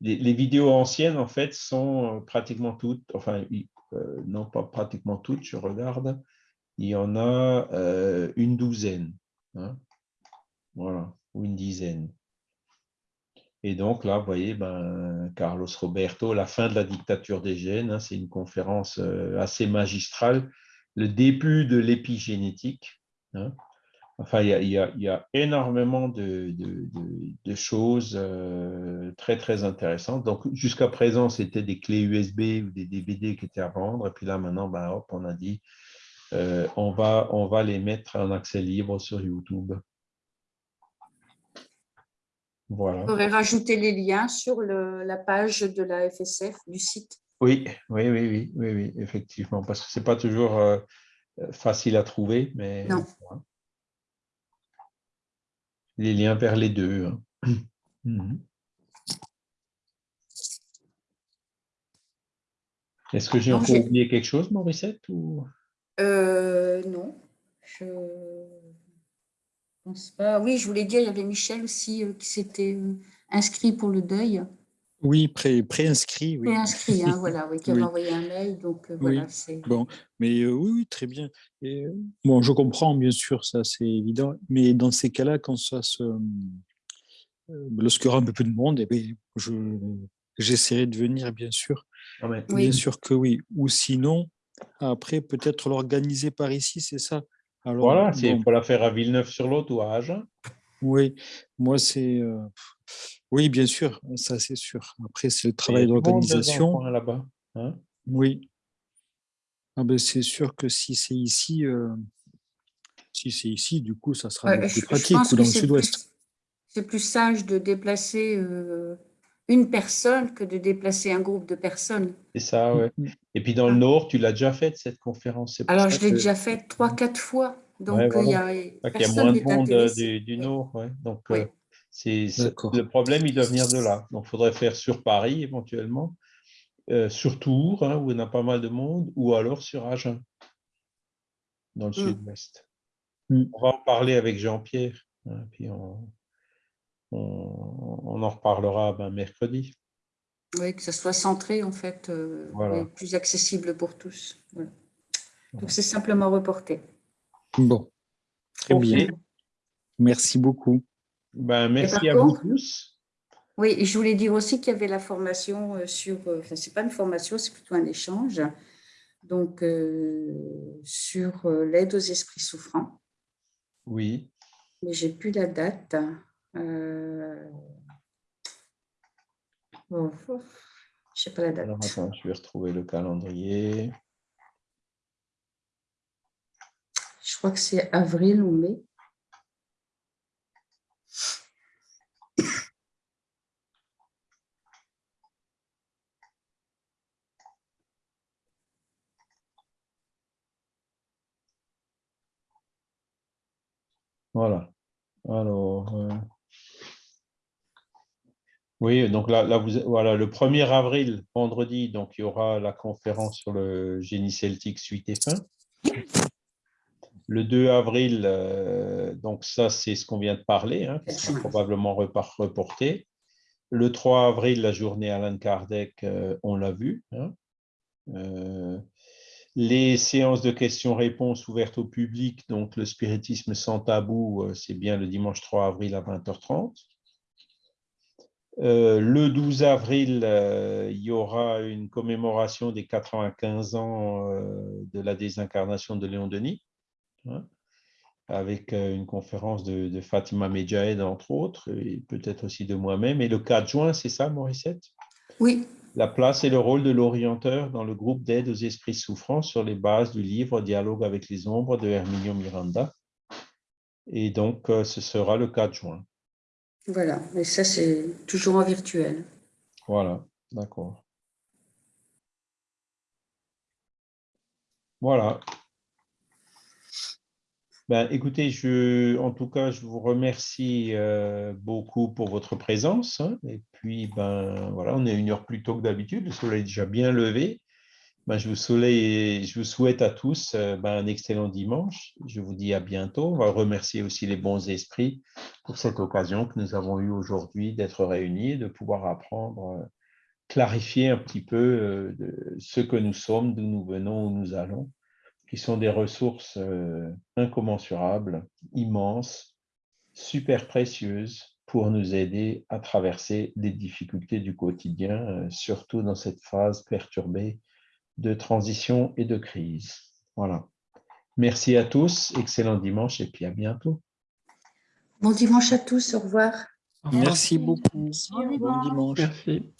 A: les, vidéos anciennes, en fait, sont euh, pratiquement toutes, enfin, euh, non pas pratiquement toutes, je regarde, il y en a euh, une douzaine, hein. Voilà, ou une dizaine. Et donc là, vous voyez, ben, Carlos Roberto, la fin de la dictature des gènes, hein, c'est une conférence assez magistrale, le début de l'épigénétique. Hein. Enfin, il y a, énormément de, choses euh, très, très intéressantes. Donc, jusqu'à présent, c'était des clés USB ou des DVD qui étaient à vendre. Et puis là, maintenant, ben, hop, on a dit, euh, on, va, on va les mettre en accès libre sur YouTube.
B: Voilà. Pourrait rajouter les liens sur la page de la FSF du site.
A: Oui, oui, oui, oui, oui, oui effectivement, parce que ce n'est pas toujours euh, facile à trouver, mais...
B: Non
A: les liens vers les deux. Hein. Mhm. Est-ce que j'ai encore oublié quelque chose, Mauricette ou...
B: Euh, non, je pense pas. Oui, je voulais dire, il y avait Michel aussi euh, qui s'était euh, inscrit pour le deuil.
D: Oui, pré-inscrit. oui.
B: Pré-inscrit, hein, voilà, oui, qui avait envoyé un mail. Donc, voilà,
D: Bon, mais oui, oui, très bien. Et, bon, je comprends, bien sûr, ça, c'est évident. Mais dans ces cas-là, quand ça se. Lorsqu'il y aura un peu plus de monde, eh je, j'essaierai de venir, bien sûr. Ah bien sûr que oui. Ou sinon, après, peut-être l'organiser par ici, c'est ça?
A: Alors, voilà, c'est pour la faire à Villeneuve-sur-Lot ou à Agen.
D: Oui, moi, c'est. Oui, bien sûr, ça c'est sûr. Après, c'est le travail d'organisation.
A: là-bas. Hein?
D: Oui. Ah ben, c'est sûr que si c'est ici, euh, si c'est ici, du coup, ça sera plus pratique ou dans le sud-ouest.
B: C'est plus sage de déplacer euh, une personne que de déplacer un groupe de personnes.
A: C'est ça, oui. Mm. Et puis dans le Nord, tu l'as déjà faite, cette conférence.
B: Alors, je l'ai déjà faite trois, quatre fois. Donc, il y a, il
A: y a moins de monde euh, du, Nord. Ouais. Donc, le problème, il doit venir de là. Donc, il faudrait faire sur Paris éventuellement, euh, sur Tours, hein, où il y a pas mal de monde, ou alors sur Agen, dans le mm. sud-ouest. Mm. On va en parler avec Jean-Pierre, hein, puis on, en reparlera ben, mercredi.
B: Oui, que ça soit centré, en fait, euh, plus accessible pour tous. Donc, c'est simplement reporté.
D: Bon, très bien. Merci beaucoup.
A: Ben, merci à vous tous.
B: Oui, et je voulais dire aussi qu'il y avait la formation euh, sur, euh, enfin, c'est pas une formation, c'est plutôt un échange, donc euh, sur l'aide aux esprits souffrants.
A: Oui.
B: Mais j'ai plus la date. Euh... Bon, je sais pas la date.
A: Alors, attends, je vais retrouver le calendrier.
B: Je crois que c'est avril ou mai.
A: Voilà. Alors, euh, oui, donc là, voilà, le 1er avril, vendredi, donc il y aura la conférence sur le génie celtique suite et fin. Le 2 avril, euh, donc ça, c'est ce qu'on vient de parler, hein, qui sera probablement reporté. Le 3 avril, la journée Alan Kardec, euh, on l'a vu. Hein. Euh, les séances de questions-réponses ouvertes au public, donc le spiritisme sans tabou, c'est bien le dimanche 3 avril à 20h30. Le 12 avril, il y aura une commémoration des 95 ans de la désincarnation de Léon Denis. Hein, avec euh, une conférence de, Fatima Medjahed, entre autres, et peut-être aussi de moi-même. Et le 4 juin, c'est ça, Morissette?
B: Oui.
A: La place et le rôle de l'orienteur dans le groupe d'aide aux esprits souffrants sur les bases du livre Dialogue avec les ombres de Herminio Miranda. Et donc, euh, ce sera le 4 juin.
B: Voilà, et ça, c'est toujours en virtuel.
A: Voilà, d'accord. Voilà. Ben, écoutez, je, en tout cas, je vous remercie euh, beaucoup pour votre présence. Hein. et puis, ben, voilà, on est une heure plus tôt que d'habitude. Le soleil est déjà bien levé. Ben, je, vous souhaite à tous euh, ben, un excellent dimanche. Je vous dis à bientôt. On va remercier aussi les bons esprits pour cette occasion que nous avons eue aujourd'hui d'être réunis, de pouvoir apprendre, euh, clarifier un petit peu de ce que nous sommes, d'où nous venons, où nous allons qui sont des ressources euh, incommensurables, immenses, super précieuses pour nous aider à traverser les difficultés du quotidien, euh, surtout dans cette phase perturbée de transition et de crise. Voilà. Merci à tous, excellent dimanche et puis à bientôt.
B: Bon dimanche à tous, au revoir.
D: Merci beaucoup.
E: Bon dimanche.
C: Merci.